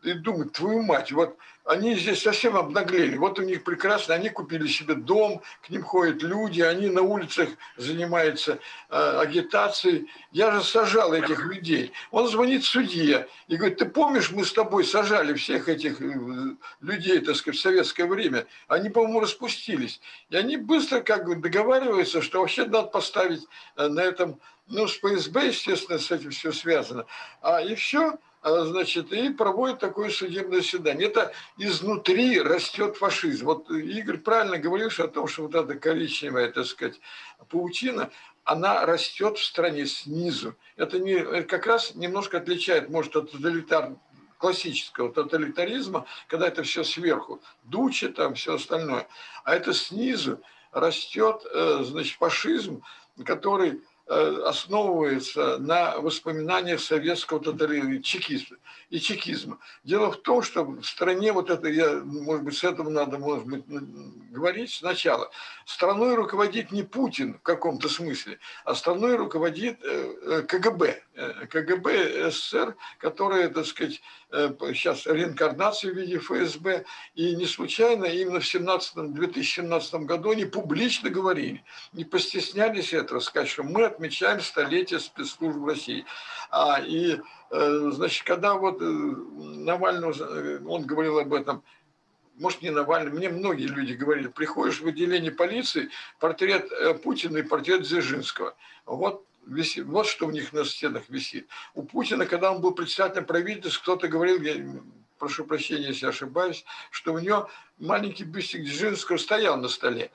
и думает, твою мать, вот они здесь совсем обнаглели. Вот у них прекрасно, они купили себе дом, к ним ходят люди, они на улицах занимаются э, агитацией. Я же сажал этих людей. Он звонит судье и говорит, ты помнишь, мы с тобой сажали всех этих э, людей, так сказать, в советское время. Они, по-моему, распустились. И они быстро как бы договариваются, что вообще надо поставить э, на этом, ну, с ПСБ, естественно, с этим все связано. А и все, значит, и проводит такое судебное заседание. Это изнутри растет фашизм. Вот Игорь правильно говорил о том, что вот эта коричневая, так сказать, паутина, она растет в стране снизу. Это, не, это как раз немножко отличает, может, от тоталитар, классического тоталитаризма, когда это все сверху, дучи там, все остальное. А это снизу растет, э, значит, фашизм, который Э, основывается на воспоминаниях советского тоталитаризма и чекизма. Дело в том, что в стране, вот это, я, может быть, с этого надо, может быть, говорить сначала, страной руководит не Путин в каком-то смысле, а страной руководит э, э, КГБ, КГБ СССР, которая, так сказать, сейчас реинкарнация в виде ФСБ, и не случайно именно в 17, 2017 году они публично говорили, не постеснялись этого сказать, что мы отмечаем столетие спецслужб России. А, и, э, значит, когда вот э, Навальный, э, он говорил об этом, может, не Навальный, мне многие люди говорили, приходишь в отделение полиции, портрет Путина и портрет Дзержинского. Вот висит, вот что у них на стенах висит. У Путина, когда он был председателем правительства, кто-то говорил, я прошу прощения, если ошибаюсь, что у него маленький бюстик Дзержинского стоял на столе.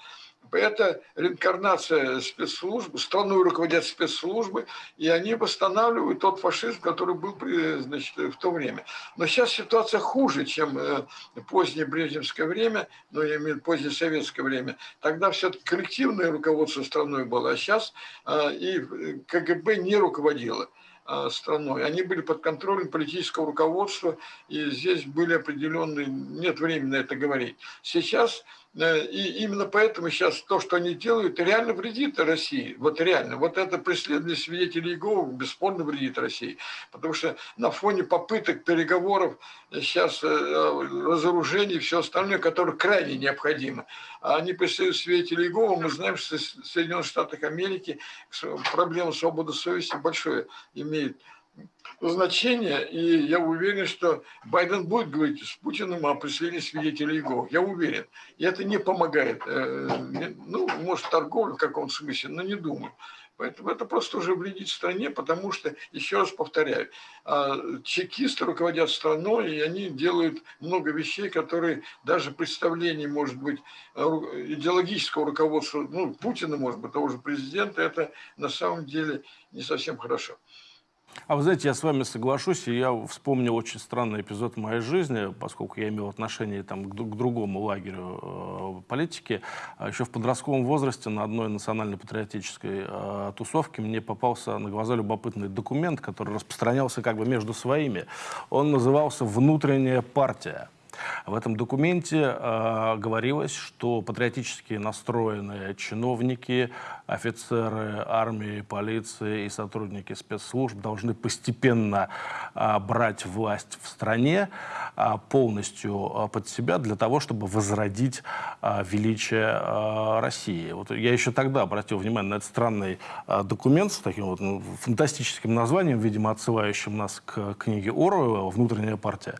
Это реинкарнация спецслужб, страной руководят спецслужбы, и они восстанавливают тот фашизм, который был значит, в то время. Но сейчас ситуация хуже, чем э, позднее брежневское время, ну, я имею в виду позднее советское время. Тогда все-таки коллективное руководство страной было, а сейчас э, и КГБ не руководило э, страной. Они были под контролем политического руководства, и здесь были определенные, нет времени на это говорить. Сейчас и именно поэтому сейчас то, что они делают, реально вредит России. Вот реально. Вот это преследование свидетелей Иеговы бесспорно вредит России. Потому что на фоне попыток переговоров сейчас э, разоружений и все остальное, которое крайне необходимо. А они преследуют свидетелей Иеговы. Мы знаем, что в Соединенных Штатах Америки проблема свободы совести большое имеет значение, и я уверен, что Байден будет говорить с Путиным о преследовании свидетелей Иеговы. Я уверен. И это не помогает. Э, ну, может, торговля в каком-то смысле, но не думаю. Поэтому это просто уже вредит стране, потому что, еще раз повторяю, а, чекисты руководят страной, и они делают много вещей, которые даже представление, может быть, идеологического руководства, ну, Путина, может быть, того же президента, это на самом деле не совсем хорошо. А вы знаете, я с вами соглашусь, и я вспомнил очень странный эпизод в моей жизни, поскольку я имел отношение там, к, к другому лагерю э, политики. А еще в подростковом возрасте на одной национально-патриотической э, тусовке мне попался на глаза любопытный документ, который распространялся как бы между своими. Он назывался «Внутренняя партия». В этом документе э, говорилось, что патриотически настроенные чиновники, офицеры армии, полиции и сотрудники спецслужб должны постепенно э, брать власть в стране э, полностью э, под себя для того, чтобы возродить э, величие э, России. Вот я еще тогда обратил внимание на этот странный э, документ с таким вот ну, фантастическим названием, видимо, отсылающим нас к книге Оруэлла «Внутренняя партия».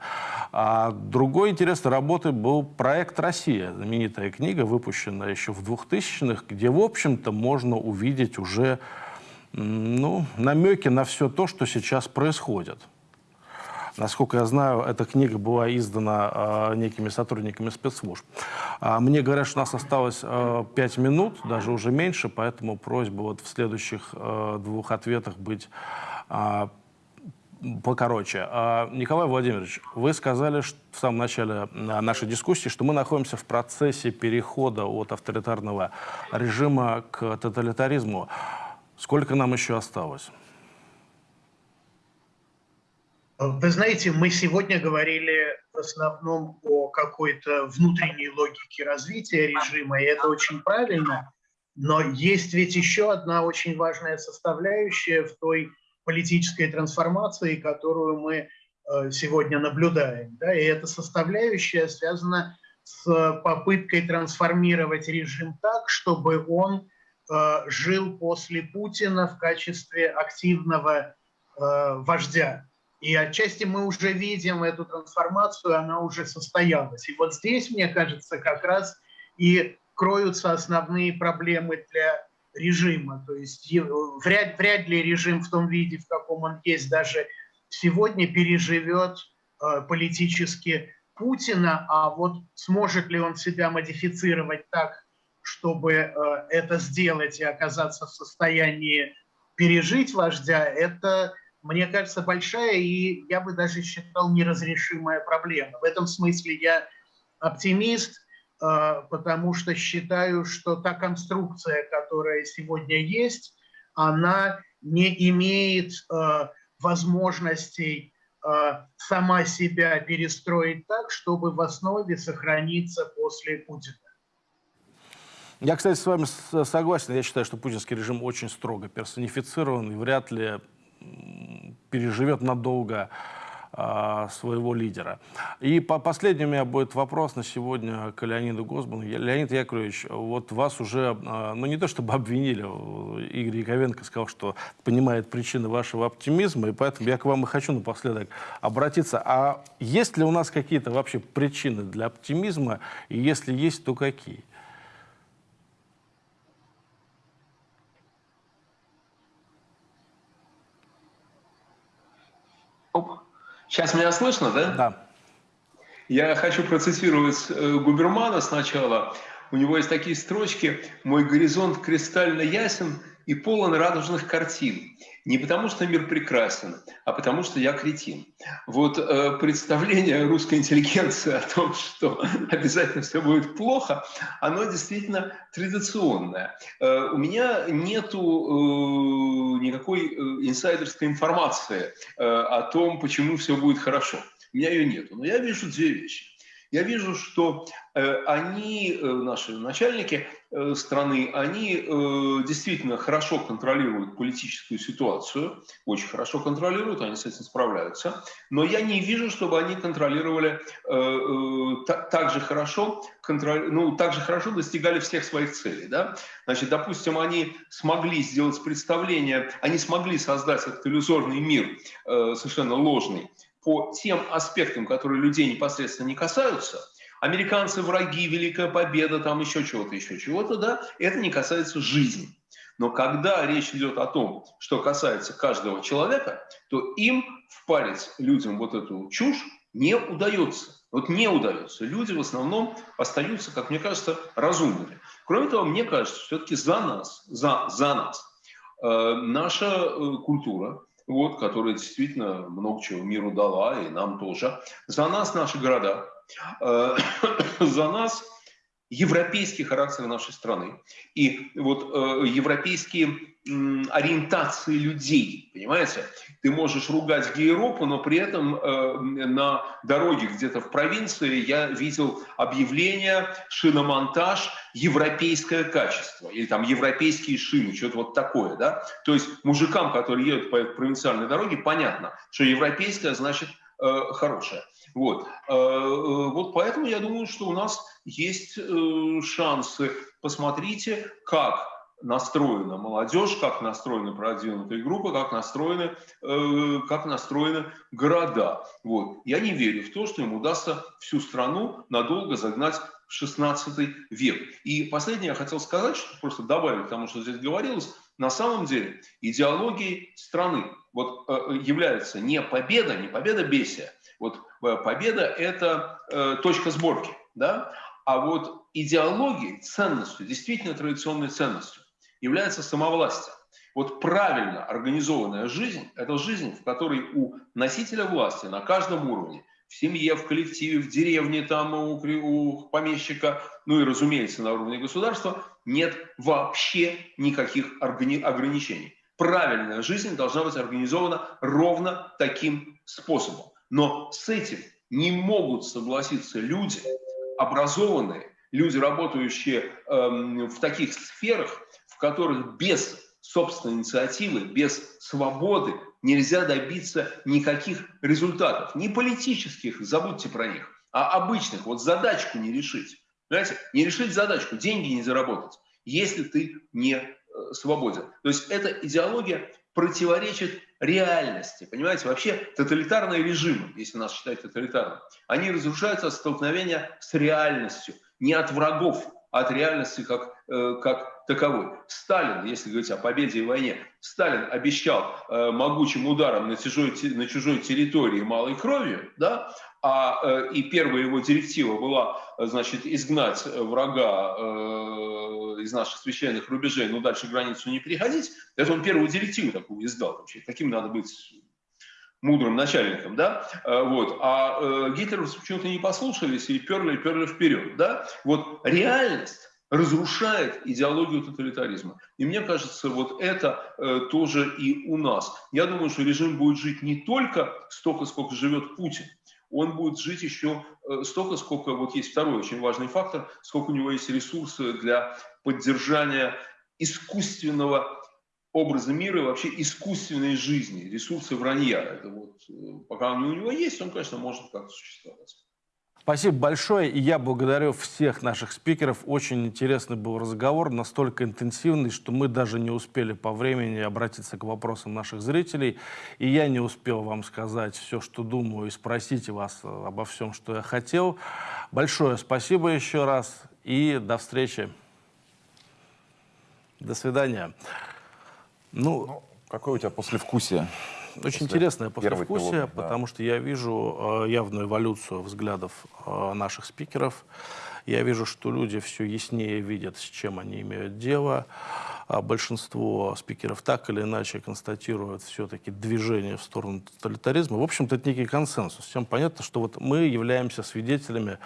А другой интересной работой был проект «Россия», знаменитая книга, выпущенная еще в 2000-х, где, в общем-то, можно увидеть уже ну, намеки на все то, что сейчас происходит. Насколько я знаю, эта книга была издана э, некими сотрудниками спецслужб. А мне говорят, что у нас осталось э, 5 минут, даже уже меньше, поэтому просьба вот в следующих э, двух ответах быть покороче. А, Николай Владимирович, вы сказали в самом начале а, нашей дискуссии, что мы находимся в процессе перехода от авторитарного режима к тоталитаризму. Сколько нам еще осталось? Вы знаете, мы сегодня говорили в основном о какой-то внутренней логике развития режима, и это очень правильно. Но есть ведь еще одна очень важная составляющая в той политической трансформации, которую мы э, сегодня наблюдаем. Да? И эта составляющая связана с попыткой трансформировать режим так, чтобы он э, жил после Путина в качестве активного э, вождя. И отчасти мы уже видим эту трансформацию, она уже состоялась. И вот здесь, мне кажется, как раз и кроются основные проблемы для режима. То есть вряд, вряд ли режим в том виде, в каком он есть, даже сегодня переживет э, политически Путина, а вот сможет ли он себя модифицировать так, чтобы э, это сделать и оказаться в состоянии пережить вождя, это, мне кажется, большая и, я бы даже считал, неразрешимая проблема. В этом смысле я оптимист, потому что считаю, что та конструкция, которая сегодня есть, она не имеет э, возможностей э, сама себя перестроить так, чтобы в основе сохраниться после Путина. Я, кстати, с вами согласен. Я считаю, что путинский режим очень строго персонифицирован и вряд ли переживет надолго а, своего лидера. И по последний у меня будет вопрос на сегодня к Леониду Госману. Леонид Яковлевич, вот вас уже, а, ну не то чтобы обвинили, Игорь Яковенко сказал, что понимает причины вашего оптимизма, и поэтому я к вам и хочу напоследок обратиться. А есть ли у нас какие-то вообще причины для оптимизма, и если есть, то какие? Сейчас меня слышно, да? Да. Я хочу процитировать э, Губермана сначала. У него есть такие строчки «Мой горизонт кристально ясен и полон радужных картин. Не потому, что мир прекрасен, а потому, что я кретин». Вот э, представление русской интеллигенции о том, что обязательно все будет плохо, оно действительно традиционное. Э, у меня нету э, никакой э, инсайдерской информации э, о том, почему все будет хорошо. У меня ее нету. Но я вижу две вещи. Я вижу, что э, они, э, наши начальники э, страны, они действительно хорошо контролируют политическую ситуацию, очень хорошо контролируют, они с этим справляются, но я не вижу, чтобы они контролировали так, же хорошо, контроль, ну, так же хорошо достигали всех своих целей. Да? Значит, допустим, они смогли сделать представление, они смогли создать этот иллюзорный мир, совершенно ложный, по тем аспектам, которые людей непосредственно не касаются, американцы враги, Великая Победа, там еще чего-то, еще чего-то, да, это не касается жизни. Но когда речь идет о том, что касается каждого человека, то им впарить людям вот эту чушь не удается. Вот не удается. Люди в основном остаются, как мне кажется, разумными. Кроме того, мне кажется, все-таки за нас, за, за нас э, наша э, культура, вот, которая действительно много чего миру дала, и нам тоже. За нас наши города, э, за нас европейский характер нашей страны и вот э, европейские э, ориентации людей, понимаете? Ты можешь ругать Европу, но при этом э, на дороге где-то в провинции я видел объявление шиномонтаж европейское качество или там европейские шины, что-то вот такое, да? То есть мужикам, которые едут по провинциальной дороге, понятно, что европейское значит э, хорошее. Вот. Э, э, вот поэтому я думаю, что у нас есть шансы. Посмотрите, как настроена молодежь, как настроены продвинутые группы, как настроены, как настроены города. Вот. Я не верю в то, что им удастся всю страну надолго загнать в 16 век. И последнее я хотел сказать, что просто добавить к тому, что здесь говорилось, на самом деле идеологией страны вот, является не победа, не победа бесия, вот Э, победа – это э, точка сборки, да? А вот идеологией, ценностью, действительно традиционной ценностью является самовластие. Вот правильно организованная жизнь – это жизнь, в которой у носителя власти на каждом уровне, в семье, в коллективе, в деревне, там у, у помещика, ну и, разумеется, на уровне государства, нет вообще никаких ограничений. Правильная жизнь должна быть организована ровно таким способом. Но с этим не могут согласиться люди, образованные, люди, работающие эм, в таких сферах, в которых без собственной инициативы, без свободы нельзя добиться никаких результатов. Не политических, забудьте про них, а обычных. Вот задачку не решить. Понимаете? Не решить задачку, деньги не заработать, если ты не э, свободен. То есть эта идеология противоречит реальности. Понимаете, вообще тоталитарные режимы, если нас считать тоталитарным, они разрушаются от столкновения с реальностью, не от врагов, а от реальности как, э, как таковой. Сталин, если говорить о победе и войне, Сталин обещал э, могучим ударом на чужой, на чужой территории малой кровью, да, а, э, и первая его директива была, значит, изгнать врага э, из наших священных рубежей, но дальше границу не переходить. Это он первую директиву такую издал. Вообще. Таким надо быть мудрым начальником, да, э, вот, а э, гитлеровцы почему-то не послушались и перли, перли вперед, да, вот реальность разрушает идеологию тоталитаризма. И мне кажется, вот это э, тоже и у нас. Я думаю, что режим будет жить не только столько, сколько живет Путин, он будет жить еще э, столько, сколько, вот есть второй очень важный фактор, сколько у него есть ресурсы для поддержания искусственного образа мира и вообще искусственной жизни, ресурсы вранья. Это вот, э, пока они у него есть, он, конечно, может как-то существовать. Спасибо большое, и я благодарю всех наших спикеров. Очень интересный был разговор, настолько интенсивный, что мы даже не успели по времени обратиться к вопросам наших зрителей. И я не успел вам сказать все, что думаю, и спросить вас обо всем, что я хотел. Большое спасибо еще раз, и до встречи. До свидания. Ну, ну какое у тебя послевкусие? Очень интересное послевкусие, пилот, да. потому что я вижу э, явную эволюцию взглядов э, наших спикеров. Я вижу, что люди все яснее видят, с чем они имеют дело. А большинство спикеров так или иначе констатируют все-таки движение в сторону тоталитаризма. В общем-то, это некий консенсус. Всем понятно, что вот мы являемся свидетелями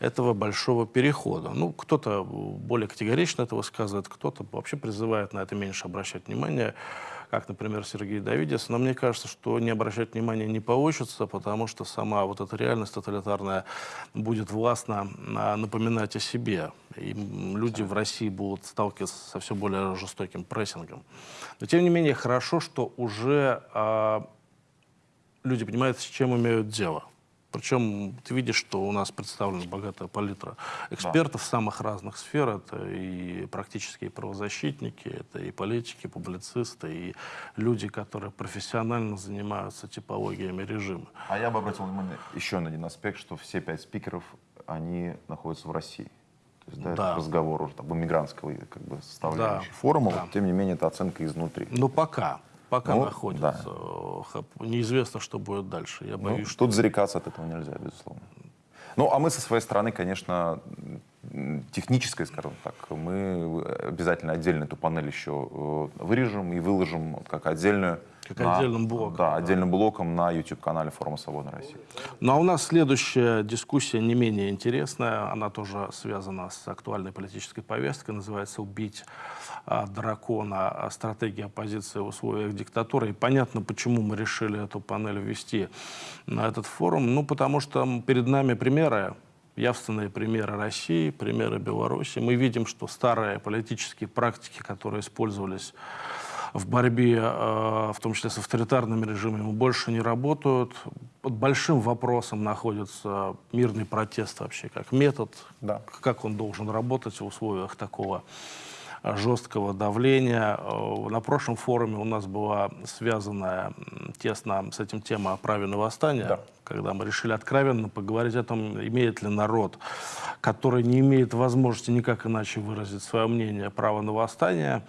этого большого перехода. Ну, кто-то более категорично это высказывает, кто-то вообще призывает на это меньше обращать внимание, как, например, Сергей Давидес. Но мне кажется, что не обращать внимания не получится, потому что сама вот эта реальность тоталитарная будет властно а, напоминать о себе. И люди в России будут сталкиваться со все более жестоким прессингом. Но, тем не менее, хорошо, что уже э, люди понимают, с чем имеют дело. Причем ты видишь, что у нас представлена богатая палитра экспертов да. самых разных сфер. Это и практические правозащитники, это и политики, публицисты, и люди, которые профессионально занимаются типологиями режима. А я бы обратил внимание еще на один аспект, что все пять спикеров, они находятся в России. То есть, да, да. это разговор уже об иммигрантского как бы, составляющей да. форума, да. Вот, тем не менее, это оценка изнутри. Ну, пока пока ну, находится. Да. Неизвестно, что будет дальше. Я ну, боюсь, что... Тут зарекаться от этого нельзя, безусловно. Ну, а мы со своей стороны, конечно, технической, скажем так, мы обязательно отдельно эту панель еще э, вырежем и выложим как отдельную как на, отдельным блоком. Да, да, отдельным блоком на YouTube-канале Форума Свободной России. Ну а у нас следующая дискуссия не менее интересная. Она тоже связана с актуальной политической повесткой. Называется «Убить а, дракона. Стратегия оппозиции в условиях диктатуры». И понятно, почему мы решили эту панель ввести на этот форум. Ну, потому что перед нами примеры явственные примеры России, примеры Беларуси. Мы видим, что старые политические практики, которые использовались в борьбе, э, в том числе с авторитарными режимами, больше не работают. Под большим вопросом находится мирный протест вообще как метод, да. как он должен работать в условиях такого жесткого давления. Э, на прошлом форуме у нас была связанная тесно с этим тема о праве на восстание, да. когда мы решили откровенно поговорить о том, имеет ли народ, который не имеет возможности никак иначе выразить свое мнение, право на восстание.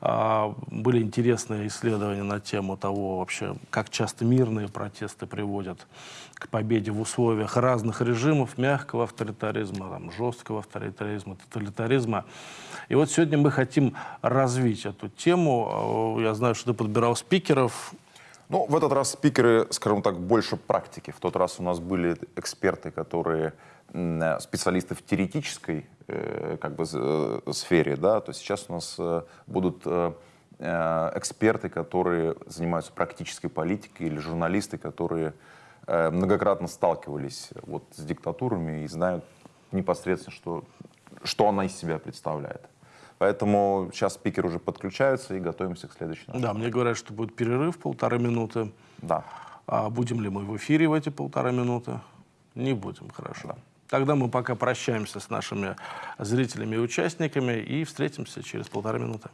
А, были интересные исследования на тему того, вообще, как часто мирные протесты приводят к победе в условиях разных режимов, мягкого авторитаризма, там, жесткого авторитаризма, тоталитаризма. И вот сегодня мы хотим развить эту тему. Я знаю, что ты подбирал спикеров. Ну, в этот раз спикеры, скажем так, больше практики. В тот раз у нас были эксперты, которые специалисты в теоретической э, как бы, э, сфере, да, то сейчас у нас э, будут эксперты, которые занимаются практической политикой, или журналисты, которые многократно сталкивались вот с диктатурами и знают непосредственно, что, что она из себя представляет. Поэтому сейчас спикеры уже подключаются и готовимся к следующему. Да, мне говорят, что будет перерыв полторы минуты. Да. А будем ли мы в эфире в эти полтора минуты? Не будем, хорошо. Да. Тогда мы пока прощаемся с нашими зрителями и участниками и встретимся через полтора минуты.